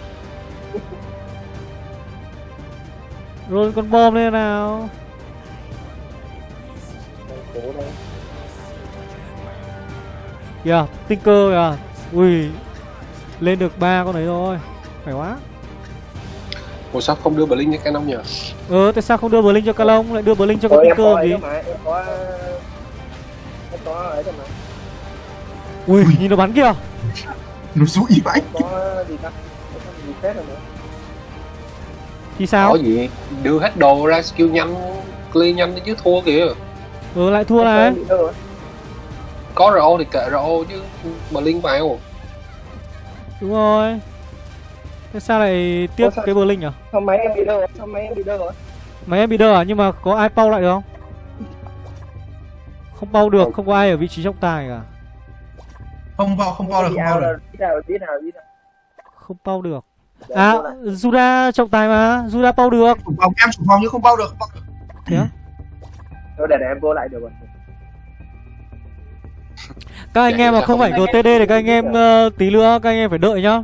Roll con bom lên nào. Kìa Tinker kìa Ui Lên được ba con đấy rồi. Phải quá. Ủa sao không đưa Blink cho Canon nhờ? Ờ tại sao không đưa Blink cho Calong Lại đưa Blink cho con Tinker gì? em có em có ấy đó mà. Ui nhìn nó bắn kìa. *laughs* Nó rũi vãi có gì ta? Có gì phép rồi nữa. Thì sao? Có gì? Đưa hết đồ ra skill nhanh, clear nhanh chứ thua kìa. Ừ lại thua này. rồi Có RO thì kệ RO chứ Blink vào. Đúng rồi. Thế sao lại tiếp Ủa, sao- cái Blink à sao máy em bị rồi sao máy em bị rồi Máy em bị đơ à nhưng mà có ai pau lại được không? Không pau được không. có ai ở vị trí trọng tài cả. Không vào không vào được không ao vào là được Không pau được. À. Juda trọng tài mà. Juda pau được. Phòng em chủ phòng nhưng không bao được không bao được. Thế á? Để, để em vô lại được rồi các anh em mà không phải GTD thì các anh em uh, tí nữa các anh em phải đợi nhá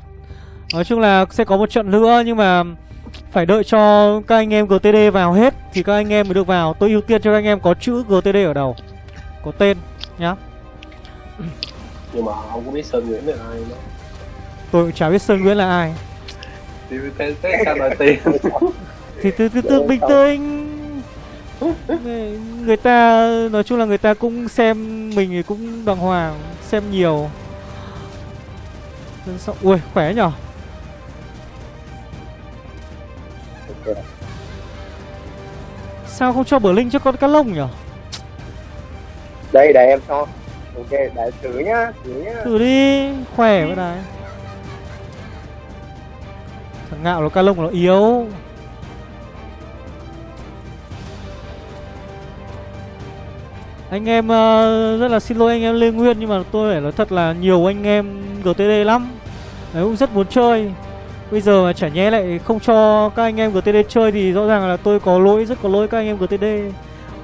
Nói chung là sẽ có một trận nữa nhưng mà phải đợi cho các anh em GTD vào hết thì các anh em mới được vào. Tôi ưu tiên cho các anh em có chữ GTD ở đầu. Có tên nhá. Nhưng mà không có biết Sơn Nguyễn là ai nữa. Tôi cũng chả biết Sơn Nguyễn là ai. Thì thế thế sao nói tiền. thì từ từ từ bình tĩnh. Người ta nói chung là người ta cũng xem mình thì cũng đàng hoàng, xem nhiều. Ui, khỏe nhở Sao không cho bờ linh cho con cá lông nhỉ? Đây để em cho. Ok, để thử nhá, thử nhá. Thử đi, khỏe với này. Thằng ngạo nó cá lông nó yếu. Anh em uh, rất là xin lỗi anh em Lê Nguyên nhưng mà tôi phải nói thật là nhiều anh em GTD lắm. Đấy cũng rất muốn chơi. Bây giờ mà chả nhé lại không cho các anh em GTD chơi thì rõ ràng là tôi có lỗi, rất có lỗi các anh em GTD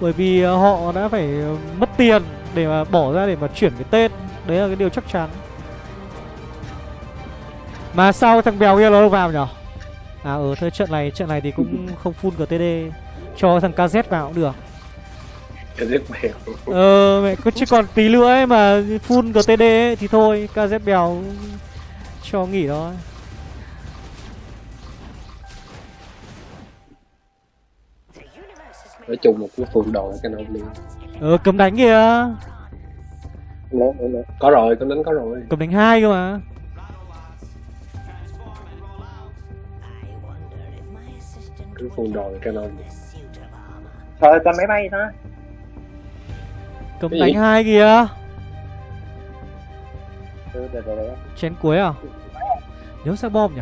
Bởi vì ờ, họ đã phải mất tiền để mà bỏ ra để mà chuyển cái tên. Đấy là cái điều chắc chắn. Mà sao thằng bèo kia nó vào nhở? À ở ừ, thôi trận này, trận này thì cũng không full GTD Cho thằng KZ vào cũng được. KZ bèo Ờ mẹ cứ chứ còn tí nữa ấy mà full GTD ấy, thì thôi KZ bèo cho nghỉ thôi. Nói chung một cái phường đồ cái nào liền ờ cầm đánh kìa. Có rồi cầm đánh có rồi. Cầm đánh hai cơ mà. Cái phường đồ cái nào thôi cầm máy bay thôi cầm đánh hai kìa. Chén cuối à? Nhớ sao bom nhỉ?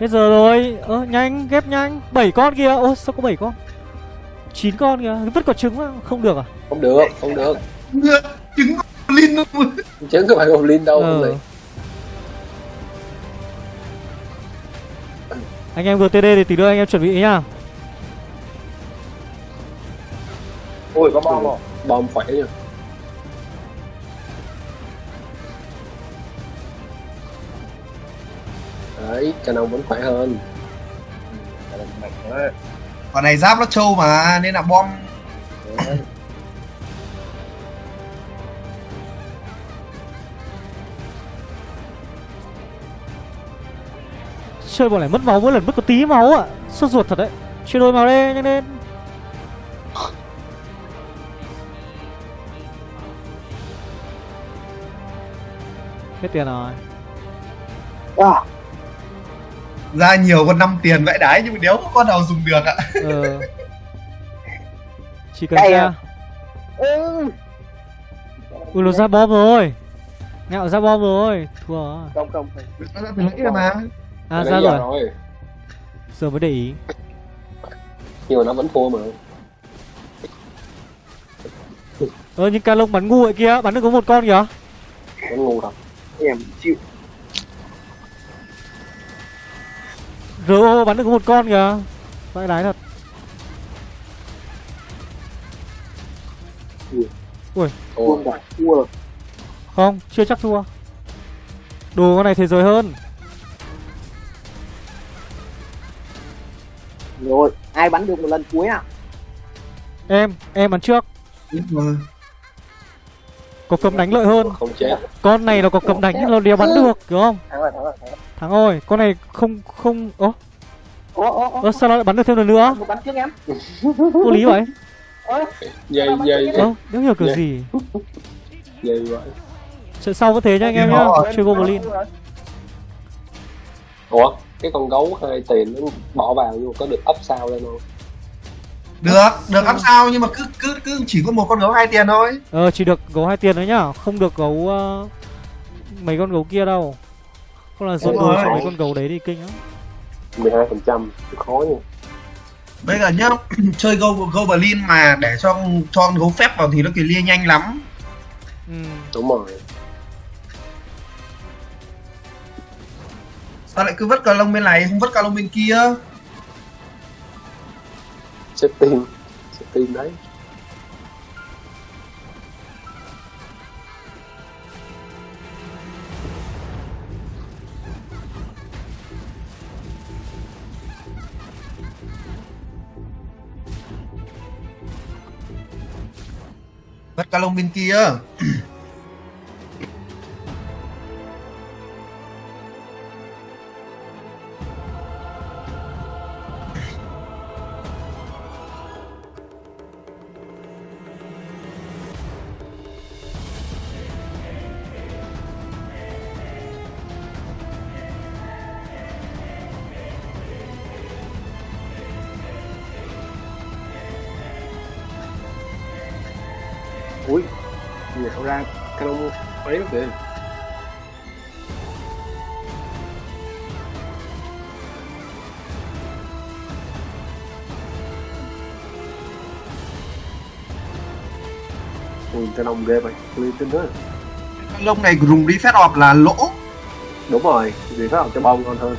Hết giờ rồi. Ơ nhanh ghép nhanh. 7 con kìa. Ôi sao có 7 con? 9 con kìa. Vứt quả trứng không được à? Không được không được. Trứng Goblin luôn Trứng không phải Goblin đâu ờ. Anh em GTD thì tí nữa anh em chuẩn bị nhá Ui có bom không? Bom khỏe nha đấy Canon vẫn khỏe hơn. Còn này giáp nó trâu mà nên là bom. Chơi bọn này mất máu mỗi lần mất có tí máu ạ. À. sốt ruột thật đấy. Chơi đôi máu đây nhanh lên hết tiền rồi. À ra nhiều con năm tiền vậy đấy nhưng mà đéo có con nào dùng được ạ. Ừ. *laughs* chỉ cần ra. à? ừ. ui nó ra bom rồi. Ngạo ra bom rồi. Thua không không. Nó ra từ nãy mà. À ra rồi. rồi. Giờ mới để ý. Nhưng mà nó vẫn thua mà. Ơ nhưng ca lông bắn ngu vậy kia. Bắn được có một con kìa. Bắn ngu thật em chịu. RO bắn được một con kìa. Vãi đái thật. Ui. Thua Không, chưa chắc thua. Đồ con này thế giới hơn. Rồi, ai bắn được một lần cuối à? Em, em bắn trước Có cầm đánh lợi hơn Không chết Con này nó có cầm đánh nhưng nó đéo bắn được, hiểu không? Thắng rồi, thắng rồi, thắng rồi Thằng ơi, con này không không ố. Ơ sao nó lại bắn được thêm lần nữa? Bắn trước em. Vô lý vậy? Dây dây. Ơ, đéo hiểu kiểu gì. Dây vậy. Trận sau vẫn thế nha anh em nhá, chơi Goblin. Ủa, cái con gấu hai tiền nó bỏ vào nhưng có được up sao lên không? Được, được. up sao? Nhưng mà cứ cứ cứ chỉ có một con gấu hai tiền thôi. Ờ chỉ được gấu hai tiền thôi nhá, không được gấu uh, mấy con gấu kia đâu. Không là dồn đuôi cho mấy con gấu đấy thì kinh lắm. 12 phần trăm khó nha bây giờ nhá *clears throat* chơi go goblin mà để cho cho con gấu phép vào thì nó clear nhanh lắm. Ừ. đúng rồi. Sao lại cứ vứt cà lông bên này không vứt cà lông bên kia Você tem. Você tem binti? *clears throat* Lông ghê vậy, clean tinh thế. Lông này dùng đi phép họp là lỗ. Đúng rồi, phép họp cho bông ngon hơn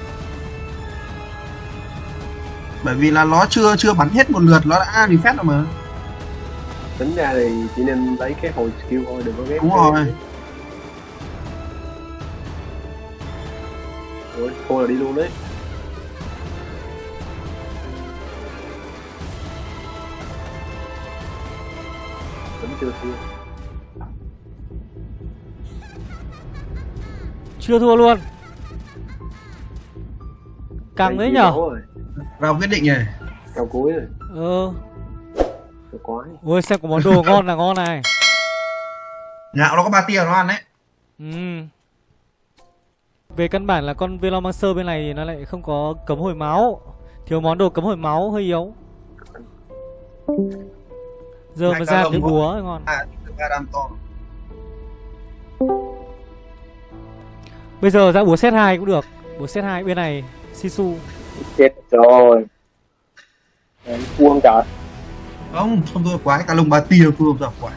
Bởi vì là nó chưa chưa bắn hết một lượt, nó đã refresh rồi mà. Tính ra thì chỉ nên lấy cái hồi skill thôi, đừng có ghép Đúng rồi. Ủa, thôi là đi luôn đấy. Vẫn chưa thua Chưa thua luôn. Căng đấy nhở? Vào quyết định này Cao cuối rồi. Ờ quái Ôi xem có món đồ ngon là ngon này. Ngạo nó có ba tia nó ăn đấy. Ừ. Về căn bản là con Velomancer bên này thì nó lại không có cấm hồi máu. Thiếu món đồ cấm hồi máu hơi yếu. Giờ mà ra cái búa ngon. À, Bây giờ ra búa set 2 cũng được. Búa set 2 bên này Sisu Chết rồi. Em cuông trời Không, không tôi quái, cả lông ba tia phương ra quái.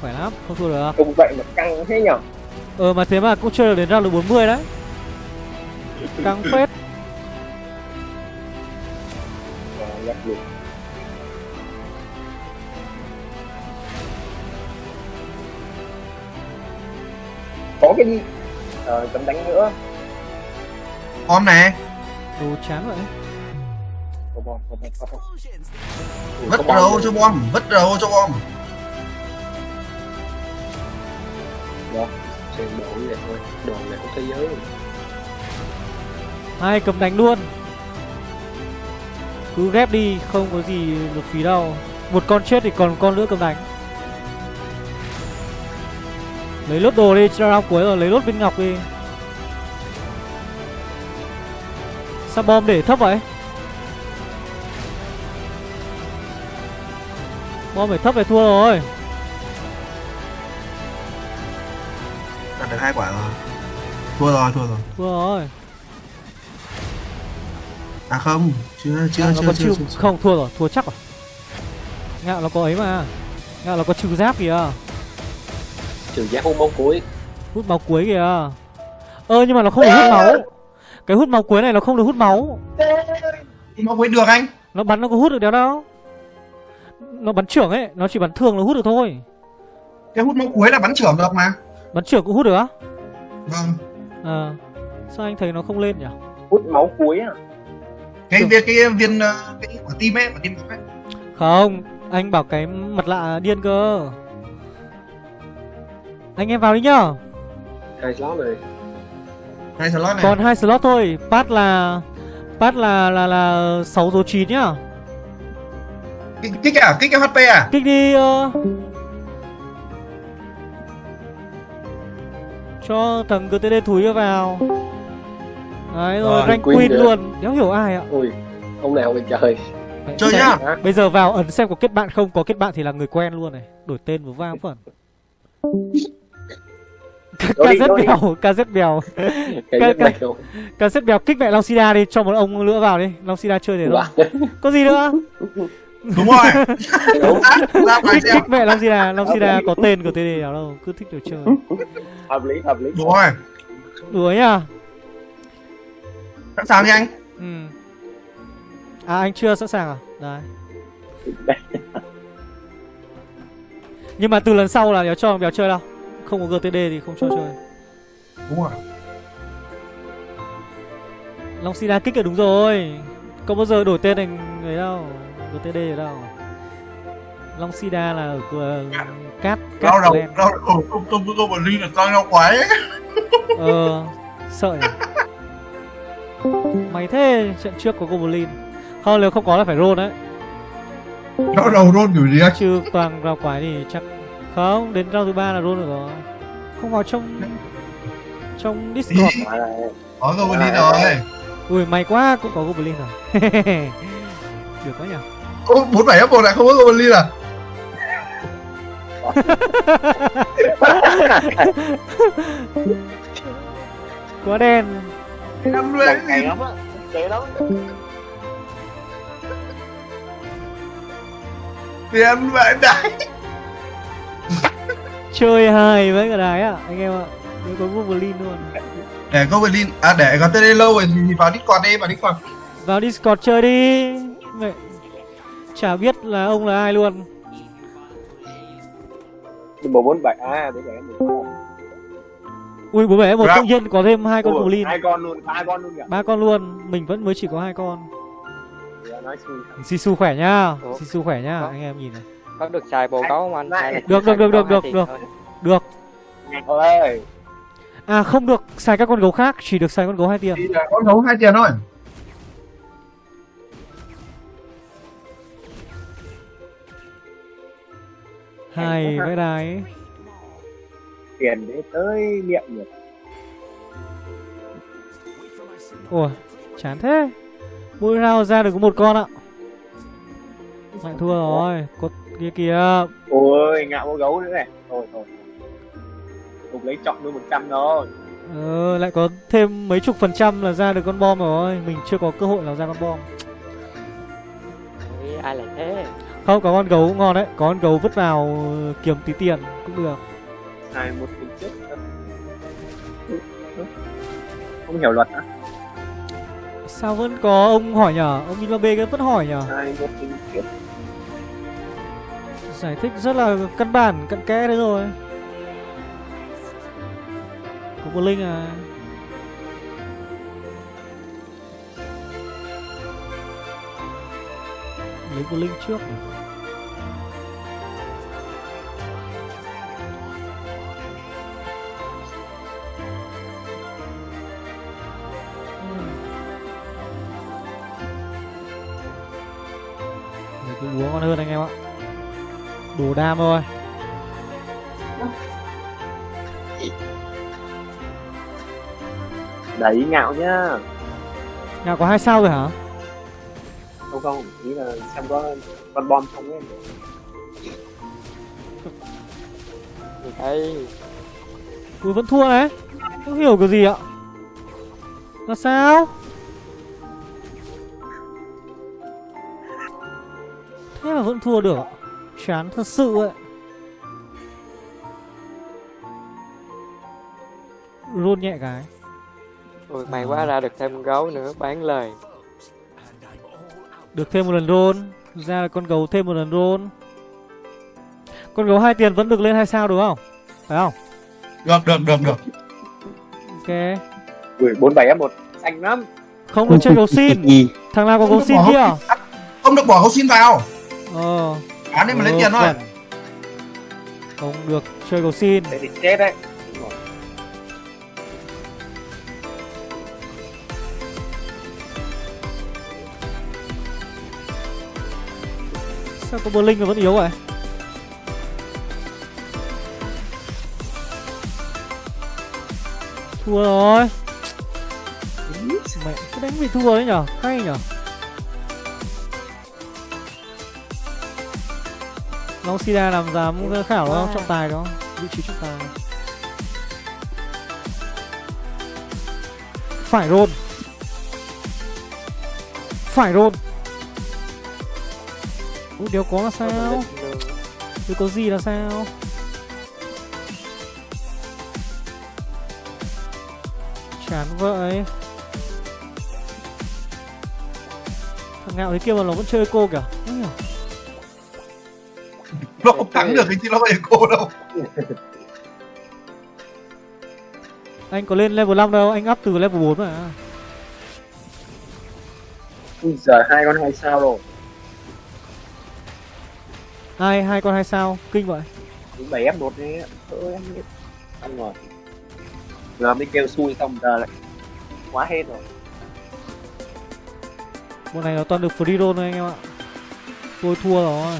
Khỏe lắm, không thua được. Không vậy mà căng thế nhở? Ờ mà thế mà cũng chơi được đến round 40 đấy. Căng phết cấm đánh nữa. On nè Đồ chán vậy. Vứt đầu cho bom, vứt đầu cho bom. Đó xem đồ vậy thôi đồ này của thế giới. Hai cầm đánh luôn? Cứ ghép đi không có gì được phí đâu. Một con chết thì còn con nữa cầm đánh. Lấy lốt đồ đi cho round cuối rồi lấy lốt viên ngọc đi sao bom để thấp vậy? Bom để thấp phải thua rồi. Được hai quả rồi. Thua rồi thua rồi. Thua rồi. À không chưa chưa à, chưa, chưa, chưa, chưa, không thua rồi thua chắc rồi. Ngạo nó có ấy mà. Ngạo nó có trừ giáp kìa. Trừ giáp hút máu cuối. Hút máu cuối kìa. Ơ nhưng mà nó không hút máu cái hút máu cuối này nó không được hút máu máu cuối được anh nó bắn nó có hút được đéo đâu nó bắn trưởng ấy nó chỉ bắn thường nó hút được thôi cái hút máu cuối là bắn trưởng được mà Bắn trưởng cũng hút được á? Vâng À Sao anh thấy nó không lên nhỉ? Hút máu cuối à? Cái viên cái viên ờ, cái quả tim ấy, quả tim ấy. Không, anh bảo cái mặt lạ điên cơ. Anh em vào đi nhá. Hai slot này. Hai slot này. Còn hai slot thôi, pass là pass là là là 6 số 9 nhá. Kích kích à? Kích cái HP à? Kích đi uh... cho thằng GTD thúi vào. Đấy rồi, rồi rank queen luôn. Đéo hiểu ai ạ? Ui, ông nào vậy trời? Đấy, Chơi nhá. Bây giờ vào ấn xem có kết bạn không. Có kết bạn thì là người quen luôn này. Đổi tên vào vang phần KZ bèo KZ bèo KZ bèo kích mẹ Long Sida đi Cho một ông nữa vào đi. Long Sida chơi để đâu Có gì nữa? *laughs* Đúng rồi. *laughs* Kích kích mẹ Long Sida Long Sida có tên của TD nào đâu Cứ thích đồ chơi. Hợp lý hợp lý. Đúng rồi. Đuổi nhá. Sẵn sàng đi anh. Ừ. À anh chưa sẵn sàng à? Đấy. *laughs* Nhưng mà từ lần sau là béo cho béo chơi đâu không có gtd thì không cho chơi. đúng rồi. Long Sida kích là đúng rồi. Có bao giờ đổi tên thành người đâu. Đổi TD ở đâu? Long Sida là ở uh, cát Rau đầu, rau đầu. Không không có Goblin là con rau quái ấy. Ờ, sợ nhỉ? Mày thế trận trước có Goblin. Không nếu không có là phải roll đấy. Rau đầu roll kiểu gì á? Chứ toàn rau quái thì chắc Không, đến rau thứ ba là roll được rồi. Không vào trong Trong Discord Có Goblin rồi. Ui may quá cũng có Goblin rồi. *laughs* Được quá nhỉ. Ô, 47 F1 lại không có Goblin à? *laughs* Quá đen. Em nuôi cái gì Dễ lắm. Tiền vậy đấy *laughs* Chơi hài với cả đái à Anh em ạ. Nếu có Goblin luôn. Để Goblin, à để có TD lâu rồi thì vào Discord đi, vào Discord. Vào Discord chơi đi. Mẹ Chả biết là ông là ai luôn. Bộ 47 à, đấy là em Ui bố mẹ một tự nhiên có thêm hai con Goblin Hai con luôn, ba con luôn kìa. Ba con luôn Mình vẫn mới chỉ có hai con. Dạ, nói xui Sisu khỏe nhá? Sisu khỏe nhá anh em nhìn này có được xài bồ gấu không anh? chỉ Được, được, được, được, được, được. Được. Ôi. À không được xài các con gấu khác Chỉ được xài con gấu hai tiền Thì là con gấu hai tiền thôi. Hai vẽ đái. Tiền để tới miệng được. Ủa chán thế. Mỗi round ra được có một con ạ. Lại thua rồi Cốt kia kìa. Ôi, ngạo con gấu nữa này. Thôi, thôi. Cục lấy chọn nuôi 100 thôi Ờ lại có thêm mấy chục phần trăm là ra được con bom rồi. Mình chưa có cơ hội nào ra con bom. Ui, ai lại thế? Không có con gấu cũng ngon đấy. Có con gấu vứt vào kiếm tí tiền cũng được. Hai một tình chết Không hiểu luật á. Sao vẫn có ông hỏi nhở? Ông Minabe vẫn hỏi nhở? Hai một tình chết Giải thích rất là căn bản, cặn kẽ đấy rồi Có một linh à. Lấy một linh trước này. Cái búa ngon hơn anh em ạ. Đủ đam thôi. Đấy ngạo nhá. Nhà có hai sao rồi hả? Không không, ý là xem có con bom không ấy. *laughs* Đây Ui vẫn thua đấy. Không hiểu cái gì ạ. Là sao? Thế mà vẫn thua được ạ Chán thật sự ấy Rôn nhẹ cái. Ui, may quá ra được thêm con gấu nữa bán lời. Được thêm một lần rôn. Ra là con gấu thêm một lần rôn. Con gấu hai tiền vẫn được lên hai sao đúng không? Phải không? Được, được, được, được. Ok. Ui, 47 F1 xanh lắm. Không được chơi gấu xin. Thằng nào có gấu xin kia? Không được bỏ gấu xin vào. Ờ Bán đi mà lấy tiền thôi. Không được chơi gấu xin. Thế thì chết đấy. Sao có Berlin mà vẫn yếu vậy? Thua rồi. Mẹ cái đánh bị thua đấy nhở. Hay nhở Long Sida làm dám khảo đó trọng tài đó Vị trí trọng tài. Phải rôn. Phải rôn. Ủa đéo có là sao? Đéo có gì là sao? Chán vậy. Thằng ngạo thế kia mà nó vẫn chơi cô kìa. Không. Nó không thắng được cái cô đâu. *laughs* Anh có lên level 5 đâu, anh up từ level 4 mà. Ui giờ hai con hai sao rồi. Hai hai con hai sao kinh vậy. Bảy f một đi ơi em ăn rồi. Giờ mới kêu xui xong giờ lại quá hết rồi. Bộ này nó toàn được free roll thôi anh em ạ. Tôi thua rồi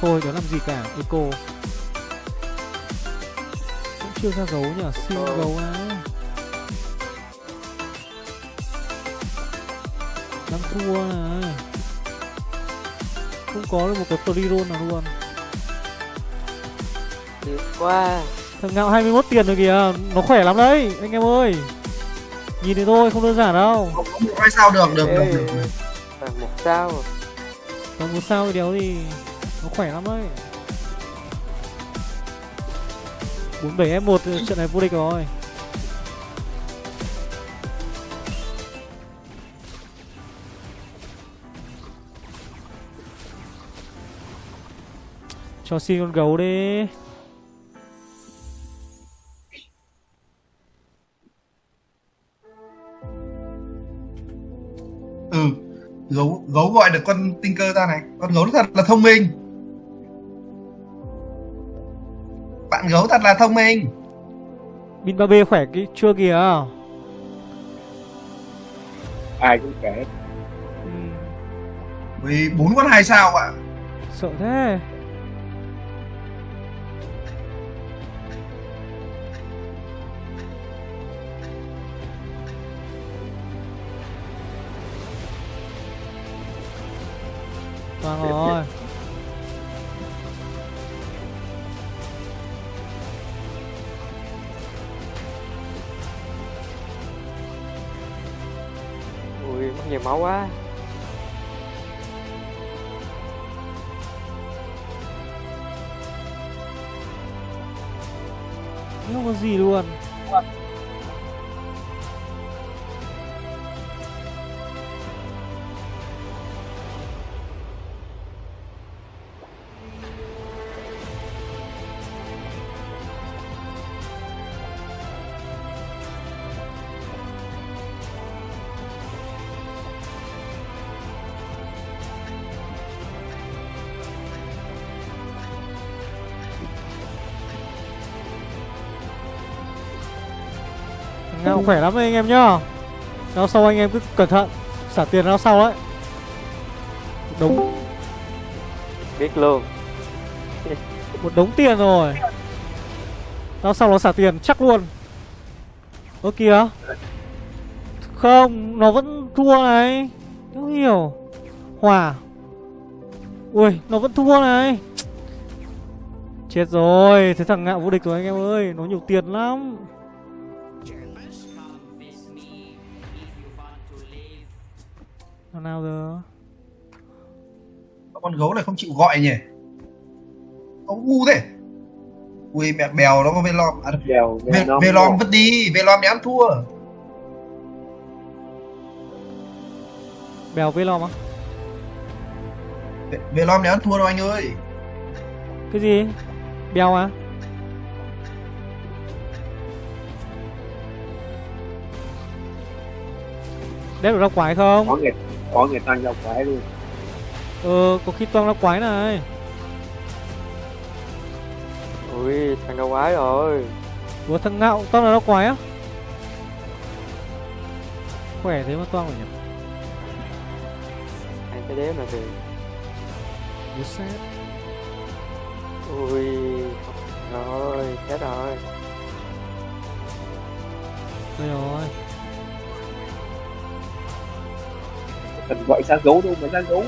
thôi đó làm gì cả eco cũng chưa ra gấu nhỉ siêu ừ. gấu á đang thua này không có được một cái free roll nào luôn Được quá Thằng ngạo 21 tiền rồi kìa Nó khỏe lắm đấy anh em ơi Nhìn thì thôi không đơn giản đâu Không có sao được được được, được, một sao Còn một sao thì đéo thì nó khỏe lắm ấy 47 F1 trận này vô địch rồi. Cho xin con gấu đi. Ừ Gấu, gấu gọi được con tinh cơ ra này. Con gấu thật là thông minh. Bạn gấu thật là thông minh. Bin 3B khỏe cái chưa kìa. Ai cũng kể ừ. Vì bốn con hai sao ạ? Sợ thế. Vâng rồi Ui mất nhiều máu quá. Không có gì luôn. Ngao khỏe lắm đấy anh em nhá. Rao sau anh em cứ cẩn thận Xả tiền rao sau đấy Đúng Biết luôn. Một đống tiền rồi. Rao sau nó xả tiền chắc luôn. Ơ kìa. Không Nó vẫn thua này. Không hiểu Hòa Ui nó vẫn thua này. Chết rồi Thế thằng ngạo vô địch rồi anh em ơi. Nó nhiều tiền lắm Thằng nào giờ? Con gấu này không chịu gọi nhỉ? Ông ngu thế. Ui mẹ bèo nó có Velom à, Bèo Ve Velom vứt đi Velom để ăn thua. Bèo Velom á Velom để ăn thua đâu anh ơi. Cái gì? Bèo à? Đép được ra quái không? Có người, có người tăng ra quái luôn. Ờ, có khi toang ra quái này. Ui thằng đâu quái rồi. Ủa thằng ngạo toang là ra quái á? Khỏe thế mà toang rồi nhỉ? Anh cái đéo nào thì Bố xét Ui Rồi chết rồi. Đây rồi Cần gọi ra gấu đâu mà ra gấu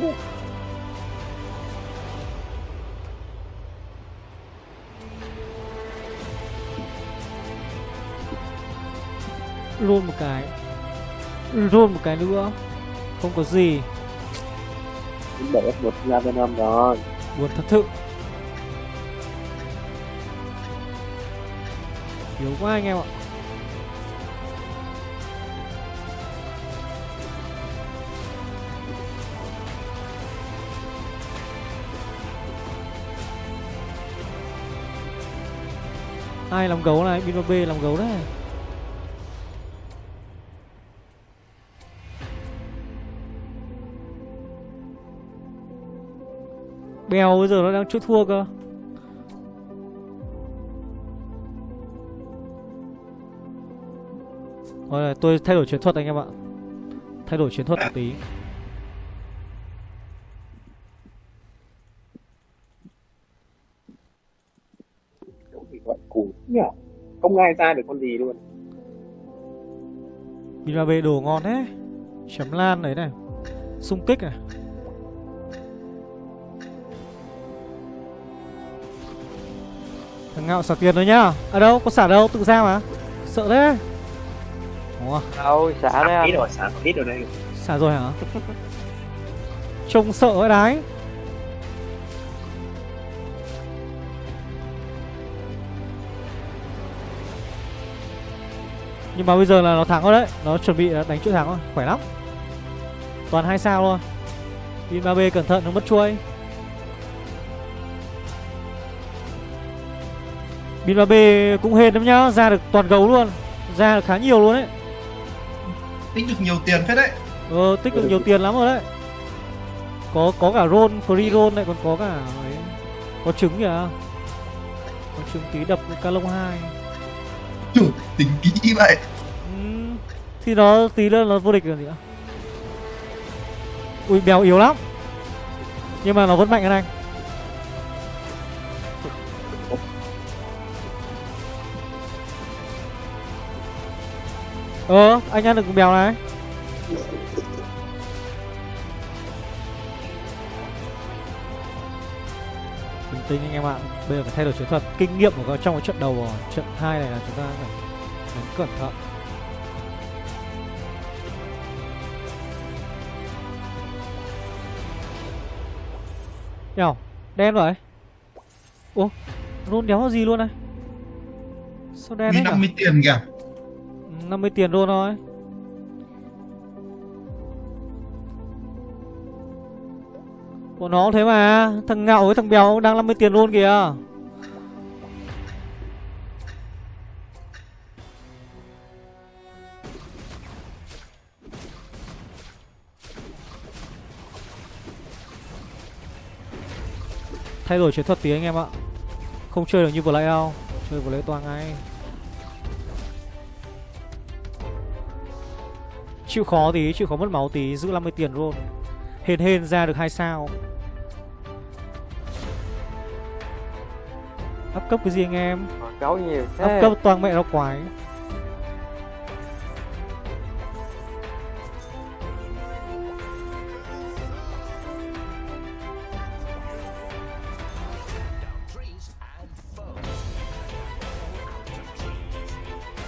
Luôn một cái. Luôn một cái nữa. Không có gì. Để F1 ra Venom rồi. Buồn thật sự. Yếu quá anh em ạ ai làm gấu này? Pin 3B làm gấu đấy. Bèo bây giờ nó đang chút thua cơ. Rồi tôi thay đổi chiến thuật anh em ạ. Thay đổi chiến thuật một tí. Ai ra được con gì luôn. Pina B đồ ngon thế. Chấm lan đấy này. Xung kích này Thằng ngạo xả tiền rồi nhá. À đâu có xả đâu tự ra mà. Sợ thế. Ủa? Đâu xả đấy anh rồi xả ít rồi đây. Xả rồi hả? Trông sợ vậy đấy Nhưng mà bây giờ là nó thắng rồi đấy. Nó chuẩn bị đánh chuỗi thắng rồi. Khỏe lắm. Toàn hai sao luôn Pin 3B cẩn thận nó mất chuôi. Pin 3B cũng hên lắm nhá. Ra được toàn gấu luôn. Ra được khá nhiều luôn đấy Tích được nhiều tiền phết đấy. Ờ tích được nhiều tiền lắm rồi đấy. Có có cả roll free roll này còn có cả ấy. Có trứng kìa. Có trứng tí đập ca lông 2 Chủ tính kỹ vậy. Ừ, Thì nó tí nữa nó vô địch rồi gì ạ Ui béo yếu lắm. Nhưng mà nó vẫn mạnh hơn anh. Ờ anh ăn được béo này. Bình tĩnh anh em ạ. Bây giờ phải thay đổi chiến thuật. Kinh nghiệm của trong cái trận đầu rồi Trận 2 này là chúng ta phải đánh cẩn thận. Nhào Đen vậy Ủa Rôn đéo gì luôn này Sao đen đấy 50 tiền kìa. 50 tiền luôn thôi Của nó thế mà Thằng ngạo với thằng béo đang 50 tiền luôn kìa. Thay đổi chiến thuật tí anh em ạ. Không chơi được như vừa nãy đâu Chơi vừa nãy toàn ngay Chịu khó tí, chịu khó mất máu tí Giữ 50 tiền luôn. Hên hên ra được hai sao. Áp cấp cái gì anh em? Gấu nhiều thế. Áp cấp toàn mẹ nó quái.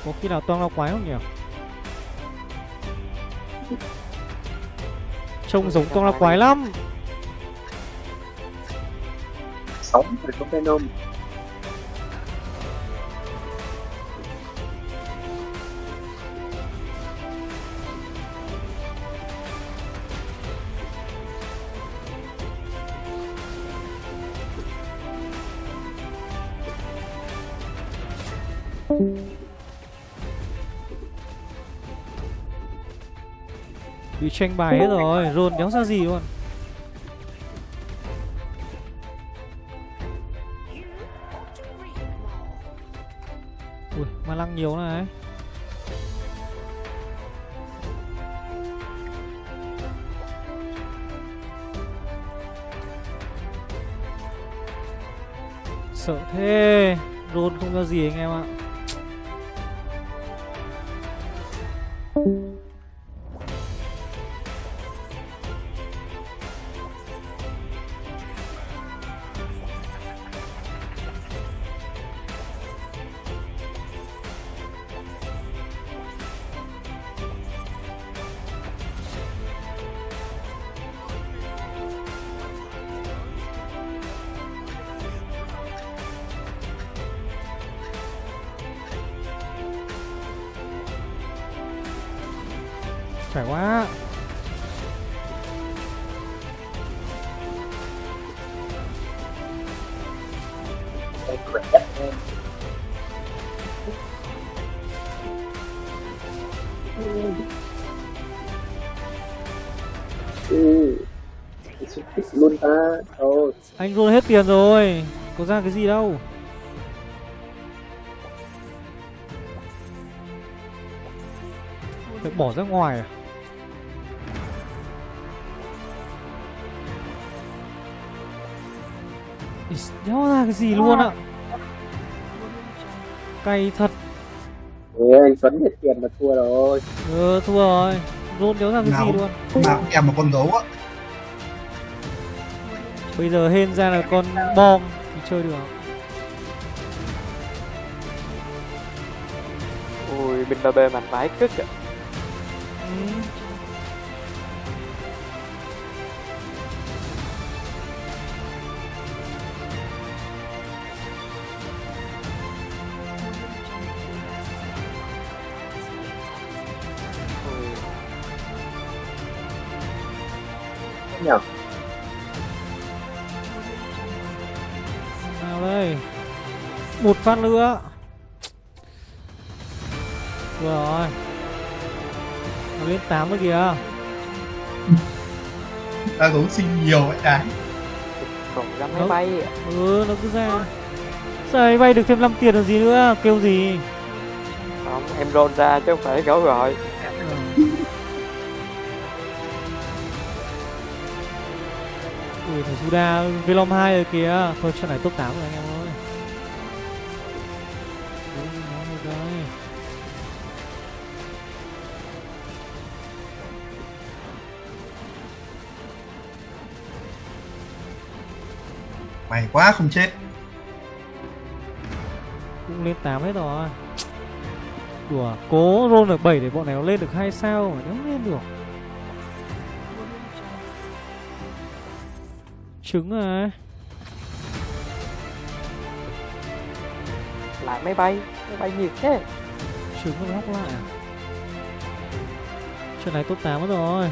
Có khi nào toang lao quái không nhỉ? Trông giống toang lao quái lắm. Sống rồi có Venom Bị tranh bài hết rồi, rôn đéo ra gì luôn. Ui, ma lăng nhiều này. Sợ thế Rôn không ra gì anh em ạ. Phải quá Ừ. Luôn ta. Thôi. Anh roll hết tiền rồi Có ra cái gì đâu Phải bỏ ra ngoài à Đéo ra cái gì luôn ạ? Cay thật. Ê, anh Tuấn hết tiền mà thua rồi. Ừ thua rồi. Rôn đéo ra cái Nào. gì luôn? Nào cũng kèm một con gấu á. Bây giờ hên ra là con bom Thì chơi được. Ui bên ba b mạnh vãi cứt ạ. ừ. Một phát nữa. Vừa rồi. Nó lên 8 rồi kìa. Ta gấu sinh nhiều vậy đấy còn ra máy bay. Ừ nó cứ ra. Sao ấy bay được thêm 5 tiền làm gì nữa? Kêu gì? Không em roll ra chứ không phải gấu gọi Ui thằng Suda Velom 2 rồi kìa. Thôi trận này top 8 rồi anh em mày quá không chết. Cũng lên 8 hết rồi. Đùa Cố roll được 7 để bọn này nó lên được 2 sao mà nó lên được. Trứng rồi. Lại máy bay máy bay nhiều thế. Trứng nó lóc lại. À Trận này top 8 mất rồi.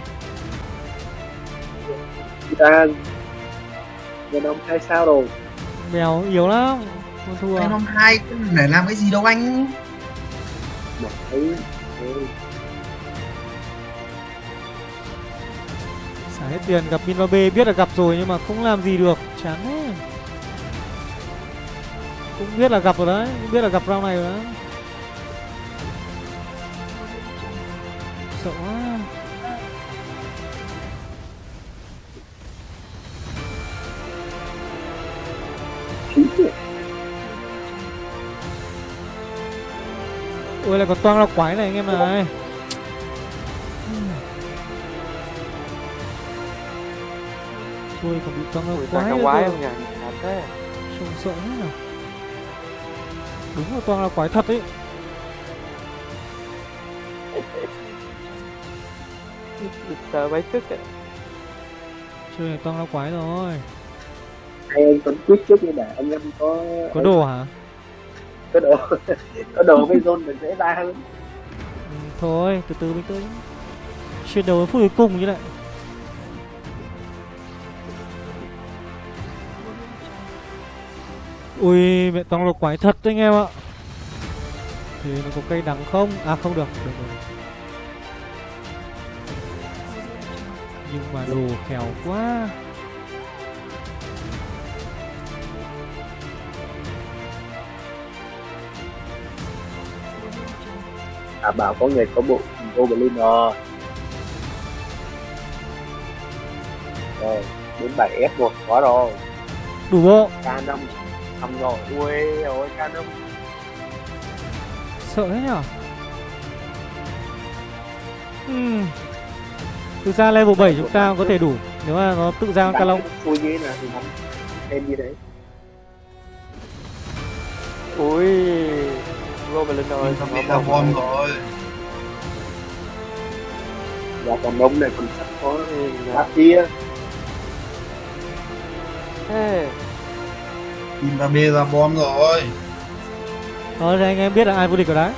Ra Đông hai sao rồi? Mèo yếu lắm. Không thua. Năm hai để làm cái gì đâu anh. Một thấy Xả hết tiền gặp Min B biết là gặp rồi nhưng mà không làm gì được. Chán thế. Cũng biết là gặp rồi đấy. Cũng biết là gặp round này rồi đấy. Sợ quá Ôi lại còn toang ra quái này anh em này Ôi còn bị toang ra ui quái quái cơ. không nhỉ? Trông sợ hết nào. Đúng là toang ra quái thật ấy. *laughs* Sợ vãi cứt ạ Chơi này toang ra quái rồi. Anh Tuấn quyết trước đi để anh em có Có đồ hả? Có đồ *laughs* có đồ với zone được dễ ra hơn. Ừ, thôi từ từ mình tới chuyển đấu đến phút cuối cùng như này. Ui mẹ toang là quái thật đấy anh em ạ. Thì nó có cây đắng không? À không được, được rồi. Nhưng mà đồ khéo quá. À bảo có người có bộ Goblin rồi. Rồi đến 7 F1 có rồi. Đủ bộ. K5 xong rồi ui ôi K5 Sợ thế nhở? Hmm. Thực ra level 7 chúng ta có thể đủ Nếu mà nó tự ra con ca long xui như thế nào thì bắn thêm như thế ui Goblin xong bị nó là bom bom rồi. và còn đông này còn sắp có Ui, bát kia. Thế Team ba B ra bom rồi. Thôi thì anh em biết là ai vô địch rồi đấy.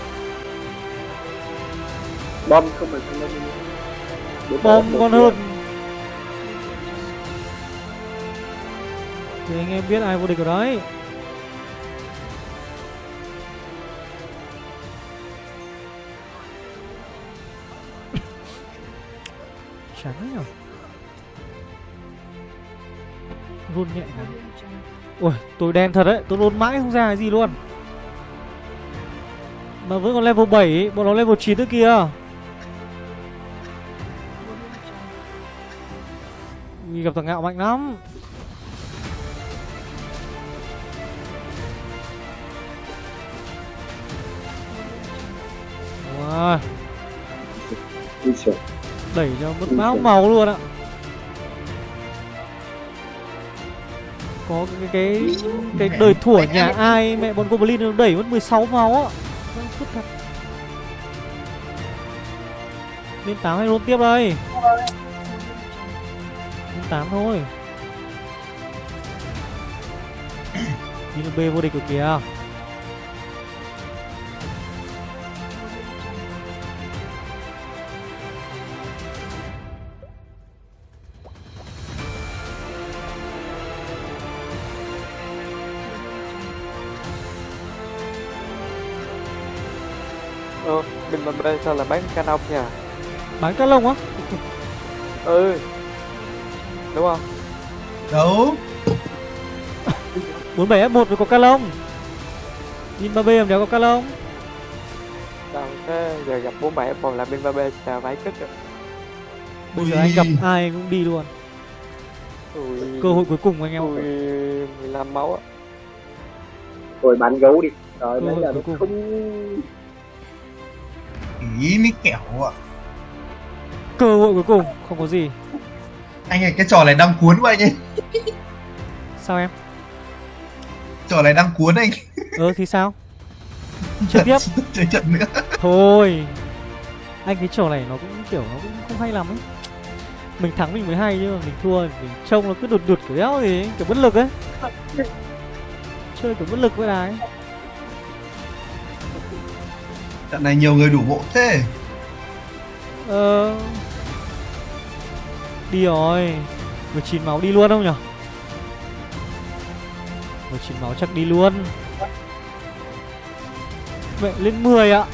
Bom không phải con đông Đến Bom còn hơn. Thì anh em biết ai vô địch rồi đấy Run nhẹ Ui tôi đen thật đấy Tôi run mãi không ra cái gì luôn. Mà vẫn còn level 7 ấy. Bọn nó level 9 nữa kìa. Ui, gặp thằng ngạo mạnh lắm. Wow. Đẩy cho mất máu màu luôn ạ Có cái cái cái đời thủa nhà ai? Mẹ bọn Goblin nó đẩy mất 16 máu á. Vâng, thật. Lên 8 hay luôn tiếp đây? Lên 8 thôi. Đi B vô địch rồi kìa Mà bên sao là bán canon nha. Bán cá lông á? *laughs* Ừ. Đúng không? Đâu 47 F1 với có cá lông. Nhìn 3B làm đéo có cá lông. Đâu, thế giờ gặp bố mẹ còn là bên ba bên chào vãi cất rồi. Bây giờ anh gặp ai cũng đi luôn. Ui, Cơ hội cuối cùng anh em ui, 15 máu á. Rồi bán gấu đi. Rồi bây giờ cuối cùng. không Ý mới kẻo ạ. Cơ hội cuối cùng Không có gì. Anh ơi cái trò này đang cuốn quá anh ấy Sao em? Trò này đang cuốn anh. Ờ thì sao? Chơi tiếp. *laughs* Chơi trận nữa. Thôi. Anh cái trò này nó cũng kiểu nó cũng không hay lắm ấy. Mình thắng mình mới hay chứ mà mình thua mình trông nó cứ đụt đụt kiểu đéo gì Kiểu bất lực ấy. Chơi kiểu bất lực với đài Trận này nhiều người đủ bộ thế. Ờ. Đi rồi. 19 máu đi luôn không nhở? 19 máu chắc đi luôn. Vậy lên 10 ạ.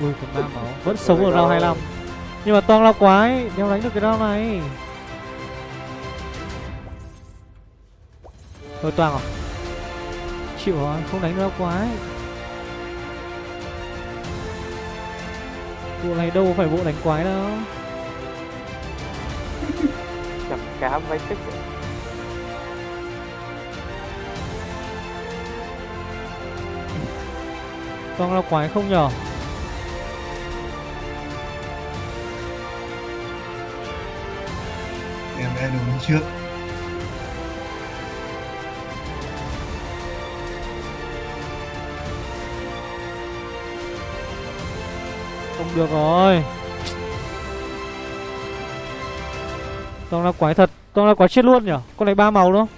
Ui còn 3 máu Vẫn sống ở round 25 Nhưng mà toang lao quái, Đeo đánh được cái round này. Thôi toang à? Chịu rồi, không đánh được lao quái. Bộ này đâu có phải bộ đánh quái đâu. Cả vãi cất rồi Toang lao quái không nhở? Em đã đứng trước được rồi. Toang lao quái thật Toang lao quái chết luôn nhở Con này ba màu đúng không?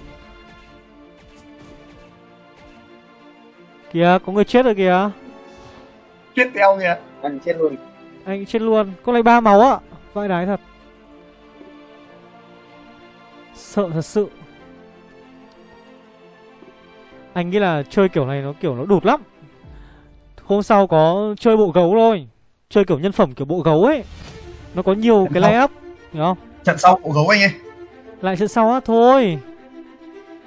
Kìa có người chết rồi kìa. Chết theo kìa. Ăn chết luôn. Anh chết luôn. Con này ba màu á. Vãi đái thật. Sợ thật sự. Anh nghĩ là chơi kiểu này nó kiểu nó đụt lắm. Hôm sau có chơi bộ gấu thôi Chơi kiểu nhân phẩm kiểu bộ gấu ấy. Nó có nhiều cái lay up Hiểu không? Trận sau bộ gấu anh ấy Lại trận sau á thôi.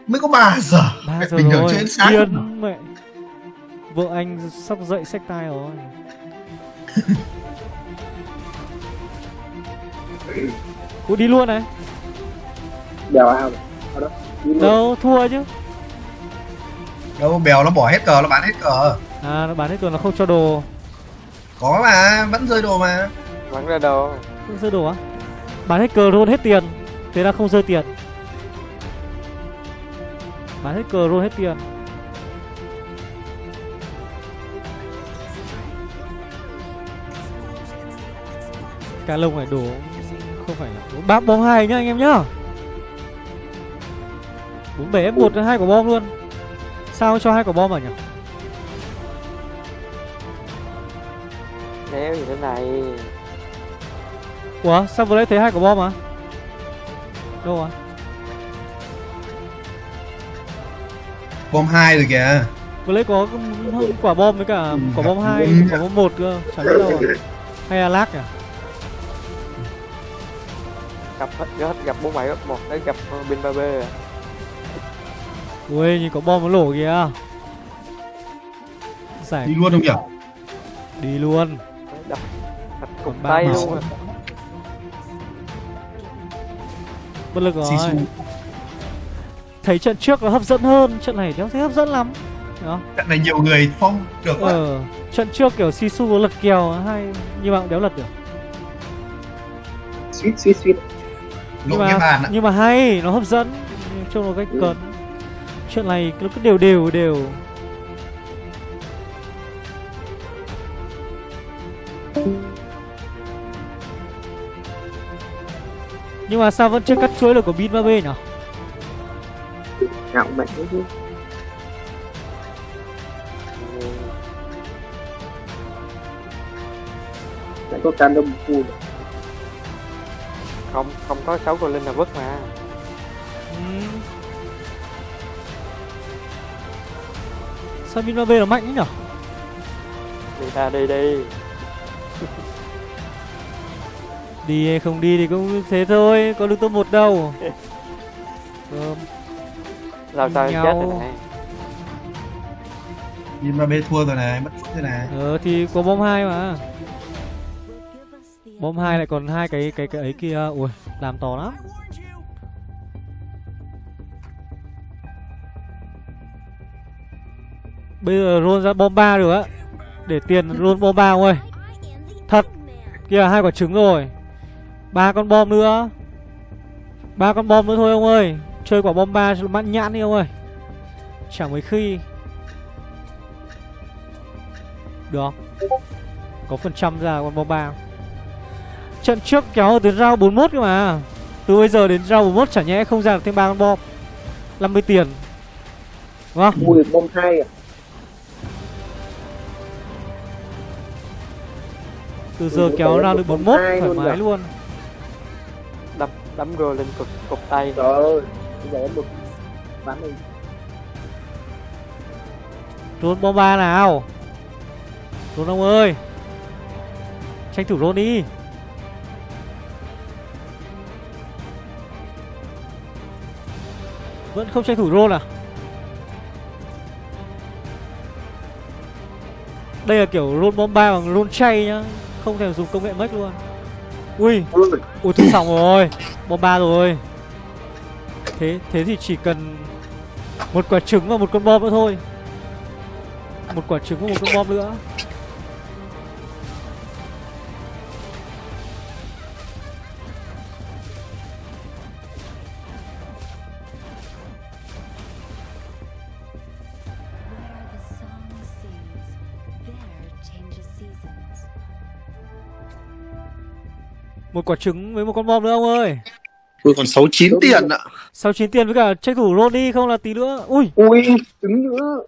Mới có 3 giờ. Ba Mẹ, giờ Bình thường rồi chơi đến sáng Điên mẹ. Vợ anh sắp dậy xách tay rồi. *laughs* Ủa đi luôn này. Đèo ao đó đi luôn. Đâu thua chứ. Đâu bèo nó bỏ hết cờ nó bán hết cờ. À nó bán hết rồi nó không cho đồ Có mà vẫn rơi đồ mà. Bắn ra đồ. Không rơi đồ á? Bán hết cờ roll hết tiền. Thế là không rơi tiền. Bán hết cờ roll hết tiền. Cá lông này đổ Không phải là ba bom hai nhá anh em nhá. 47 F1 hai quả bom luôn. Sao cho hai quả bom à nhỉ Đéo gì thế này. Ủa sao vừa nãy thấy hai quả bom à? Đâu à? Bom 2 rồi kìa. Vừa lấy có quả bom với cả quả bom hai, Ừ. quả bom một cơ, chẳng biết đâu à. Hay là lag à? gặp hết gặp bốn bảy một đấy gặp bin ba b ui nhìn có bom nó lổ kìa. Giải đi luôn không nhỉ? Đi luôn đập cục tay luôn. Bất lực rồi. Thấy trận trước nó hấp dẫn hơn trận này nó thấy hấp dẫn lắm. Đó. trận này nhiều người phong được quá ờ, trận trước kiểu sisu có lật kèo hay nhưng mà cũng đéo lật được. Suýt suýt suýt nhưng mà nhưng mà hay nó hấp dẫn. Trông nó cách ừ. cấn chuyện này nó cứ đều đều đều nhưng mà sao vẫn chưa cắt chuối được của bin 3B nhỉ? Ngạo mạnh chứ Lại có can đông phu Không, không có 6 con linh là vứt mà ừ. Sao bin 3B là mạnh ấy nhỉ? Đi ra đi đi Đi hay không đi thì cũng thế thôi, có được top một đâu. Cơm *laughs* Làm sao em chết rồi này? Nhìn mà bê thua rồi này, mất phút rồi này. Ờ thì có bom hai mà. Bom hai lại còn hai cái cái cái ấy kia. Ui, làm to lắm. Bây giờ roll ra bom ba được á. Để tiền roll bom ba ơi. Thật. Kìa hai quả trứng rồi ba con bom nữa. Ba con bom nữa thôi ông ơi. Chơi quả bom ba mãn nhãn đi ông ơi. Chẳng mấy khi. Được. Có phần trăm ra con bom ba. Trận trước kéo đến round 41 cơ mà. Từ bây giờ đến round 41 chả nhẽ không ra được thêm ba con bom. 50 tiền. Đúng không? Mua được bom hai à? Từ giờ kéo ra được 41 thoải mái luôn đấm rô lên cục cục tay. Trời ơi bây giờ em được bắn đi. Rôn bom ba nào. Rôn ông ơi. Tranh thủ rôn đi. Vẫn không tranh thủ rôn à? Đây là kiểu rôn bom ba bằng rôn chay nhá. Không thể dùng công nghệ mất luôn ui ui. thôi xong rồi. Bom ba rồi. Thế thế thì chỉ cần một quả trứng và một con bom nữa thôi. Một quả trứng và một con bom nữa Một quả trứng với một con bom nữa ông ơi. Ui còn 69 tiền ạ. 69 tiền với cả tranh thủ đi không là tí nữa. Ui. Ui trứng nữa.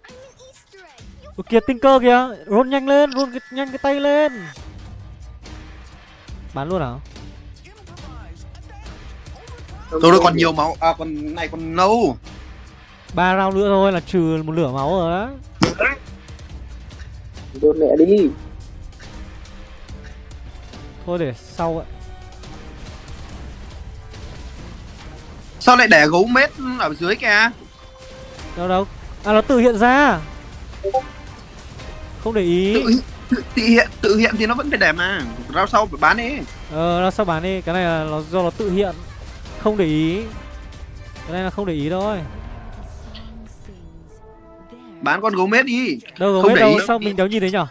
Ui kìa tinh cơ kìa. Roll nhanh lên cái, nhanh cái tay lên. Bán luôn hả? Tôi đây còn nhiều máu. À còn này còn nâu. Ba round nữa thôi là trừ một lửa máu rồi á. Đốt mẹ đi. Thôi để sau ạ Sao lại để gấu mết ở dưới kìa? Đâu đâu. À nó tự hiện ra. Không để ý. Tự, tự, tự hiện tự hiện thì nó vẫn phải để mà. Rao sau phải bán đi. Ờ rao sau bán đi. Cái này là nó do nó tự hiện. Không để ý. Cái này là không để ý thôi Bán con gấu mết đi. Đâu gấu mết đâu. Sao mình đéo nhìn thấy nhở?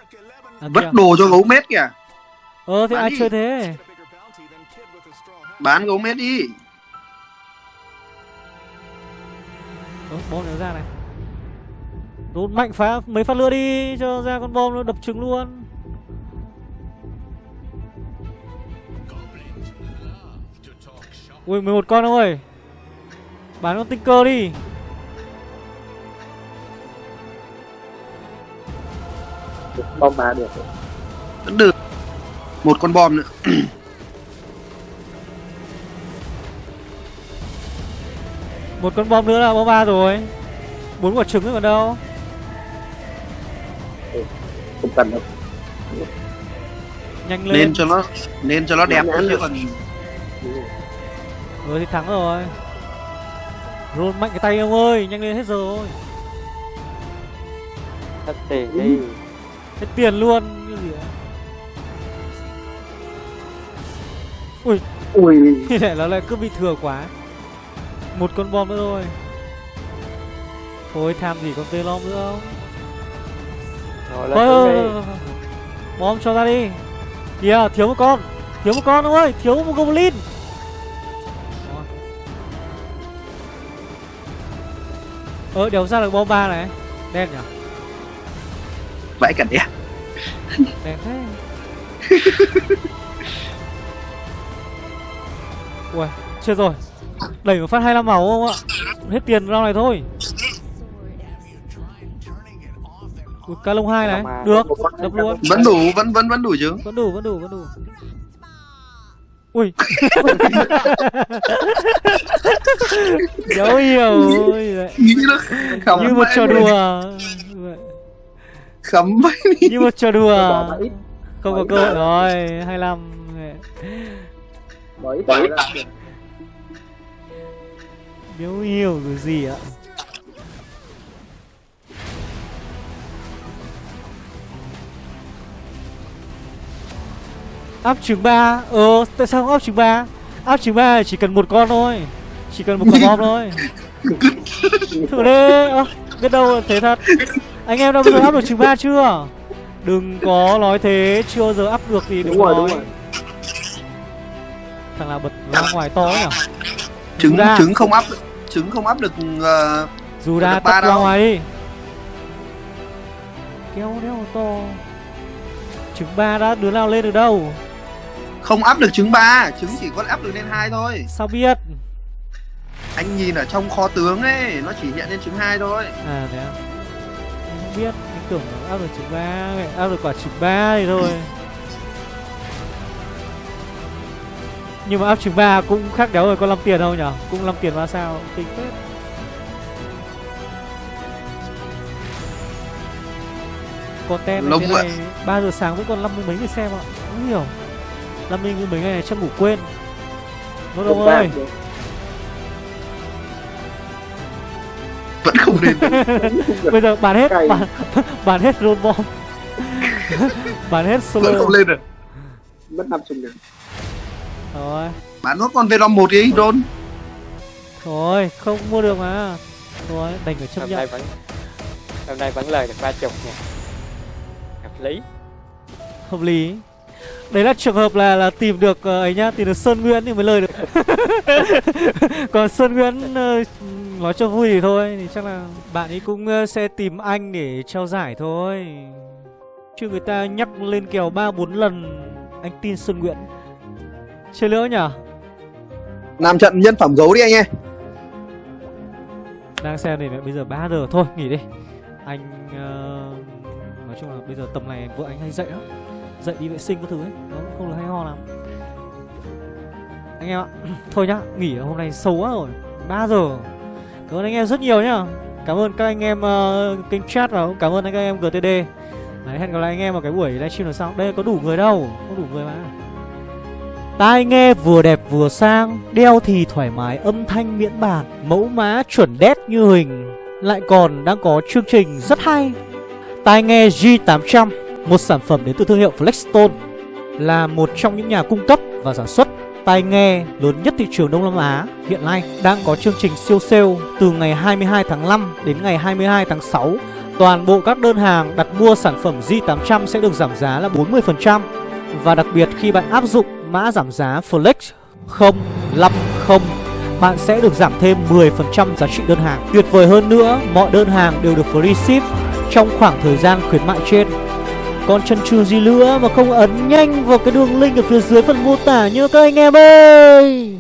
À, Vất đồ cho gấu mết kìa. Ờ thế bán ai đi. chơi thế? Bán gấu mết đi Ơ, bom nó ra này. Đốt mạnh phá mấy phát lửa đi Cho ra con bom nó đập trứng luôn. Ui 11 con ông ơi Bán con tinh cơ đi. Bom ba được. Được. Một con bom nữa *clears throat* Một con bom nữa là bom ba rồi. Bốn quả trứng rồi còn đâu. Không cần đâu. Nhanh lên. Nên cho nó Nên cho nó đẹp chứ còn Rồi thì thắng rồi. Roll mạnh cái tay ông ơi Nhanh lên hết giờ rồi Hết tiền đi Hết tiền luôn Như gì ạ? Ui. Ui. Như *laughs* thế nó lại cứ bị thừa quá Một con bom nữa thôi. Thôi tham gì con tê lom nữa. Không Rồi Thôi, lên. Bom cho ra đi. Kìa thiếu một con. Thiếu một con ông ơi Thiếu một goblin. Ờ đéo ra được bom ba này. Đen nhỉ? Vãi cả đẻ Đen thế. *laughs* Ui chết rồi Đẩy một phát 25 máu không ạ? Hết tiền round này thôi. Ui, ca lông 2 này. Được. Đập luôn. Vẫn đủ, vẫn vẫn vẫn đủ chứ? Vẫn đủ vẫn đủ vẫn đủ. Ui. *laughs* Dấu hiểu. Nghĩ nó khấm như một trò đùa. Khấm vãi như một trò đùa. Không có cơ hội rồi 25 bỏ ít Biếu hiểu rồi gì ạ? Áp trứng 3 Ờ tại sao không áp trứng 3 Áp trứng 3 chỉ cần một con thôi. Chỉ cần một quả bom thôi. Thử *laughs* đi Ơ biết đâu thế thật. Anh em đã bao giờ áp được trứng 3 chưa? Đừng có nói thế Chưa bao giờ áp được thì đừng đúng rồi nói. đúng rồi. Thằng nào bật ra ngoài to nhỉ Trứng Ra. trứng không áp trứng không áp được ờ, Dù đã Được ba ra đâu. ngoài. Đi Kéo đéo to Trứng ba đã đứa nào lên được đâu? Không áp được trứng ba trứng chỉ có áp được lên hai thôi. Sao biết? Anh nhìn ở trong kho tướng ấy nó chỉ hiện lên trứng hai thôi. À thế à? Không biết Anh tưởng áp được trứng ba Áp được quả trứng ba thì thôi Nhưng mà áp trứng ba cũng khác đéo rồi Có 5 tiền đâu nhở? Cũng 5 tiền ba sao? Tính phết. Content Lông như thế này 3 giờ sáng vẫn còn 50 mấy người xem ạ. Không hiểu. 50 mấy ngày này chắc ngủ quên. Nốt ông ơi vẫn không lên. Được *laughs* Bây giờ bán hết Cày. bán, bán hết roll bomb *laughs* Bán hết solo vẫn không lên được. Mất năm chục nghìn Rồi. Bán nốt con Venom một đi đôn Thôi không mua được mà. Thôi đành phải chấp Hôm nhận. nay vẫn Hôm nay vẫn lời được ba chục nha Hợp lý. Hợp lý. Đấy là trường hợp là là tìm được ờ, ấy nhá Tìm được Sơn Nguyễn thì mới lời được. *laughs* Còn Sơn Nguyễn ờ, nói cho vui thì thôi Thì chắc là bạn ấy cũng ờ, sẽ tìm anh để trao giải thôi. Chứ người ta nhắc lên kèo 3-4 lần Anh tin Sơn Nguyễn Chơi nữa nhở làm trận nhân phẩm gấu đi anh em đang xem này bây giờ 3 giờ thôi nghỉ đi. Anh ờ, nói chung là bây giờ tầm này vợ anh hay dậy lắm. Dậy đi vệ sinh các thứ ấy nó không được hay ho lắm. Anh em ạ *clears throat* thôi nhá nghỉ hôm nay sâu quá rồi 3 giờ. Cảm ơn anh em rất nhiều nhá. Cảm ơn các anh em ờ, kênh chat và cũng cảm ơn các anh em gtd Đấy, hẹn gặp lại anh em vào cái buổi livestream lần sau. Đây có đủ người đâu có đủ người mà Tai nghe vừa đẹp vừa sang, Đeo thì thoải mái âm thanh miễn bàn, Mẫu mã chuẩn đét như hình. Lại còn đang có chương trình rất hay. Tai nghe G800 Một sản phẩm đến từ thương hiệu Flexstone, Là một trong những nhà cung cấp và sản xuất tai nghe lớn nhất thị trường Đông Nam Á. Hiện nay đang có chương trình siêu sale từ ngày 22 tháng 5 đến ngày 22 tháng 6. Toàn bộ các đơn hàng đặt mua sản phẩm G800 sẽ được giảm giá là 40% và đặc biệt khi bạn áp dụng mã giảm giá Flex 050 bạn sẽ được giảm thêm 10% giá trị đơn hàng. Tuyệt vời hơn nữa, mọi đơn hàng đều được free ship trong khoảng thời gian khuyến mại trên. Còn chần chừ gì nữa mà không ấn nhanh vào cái đường link ở phía dưới phần mô tả nhớ các anh em ơi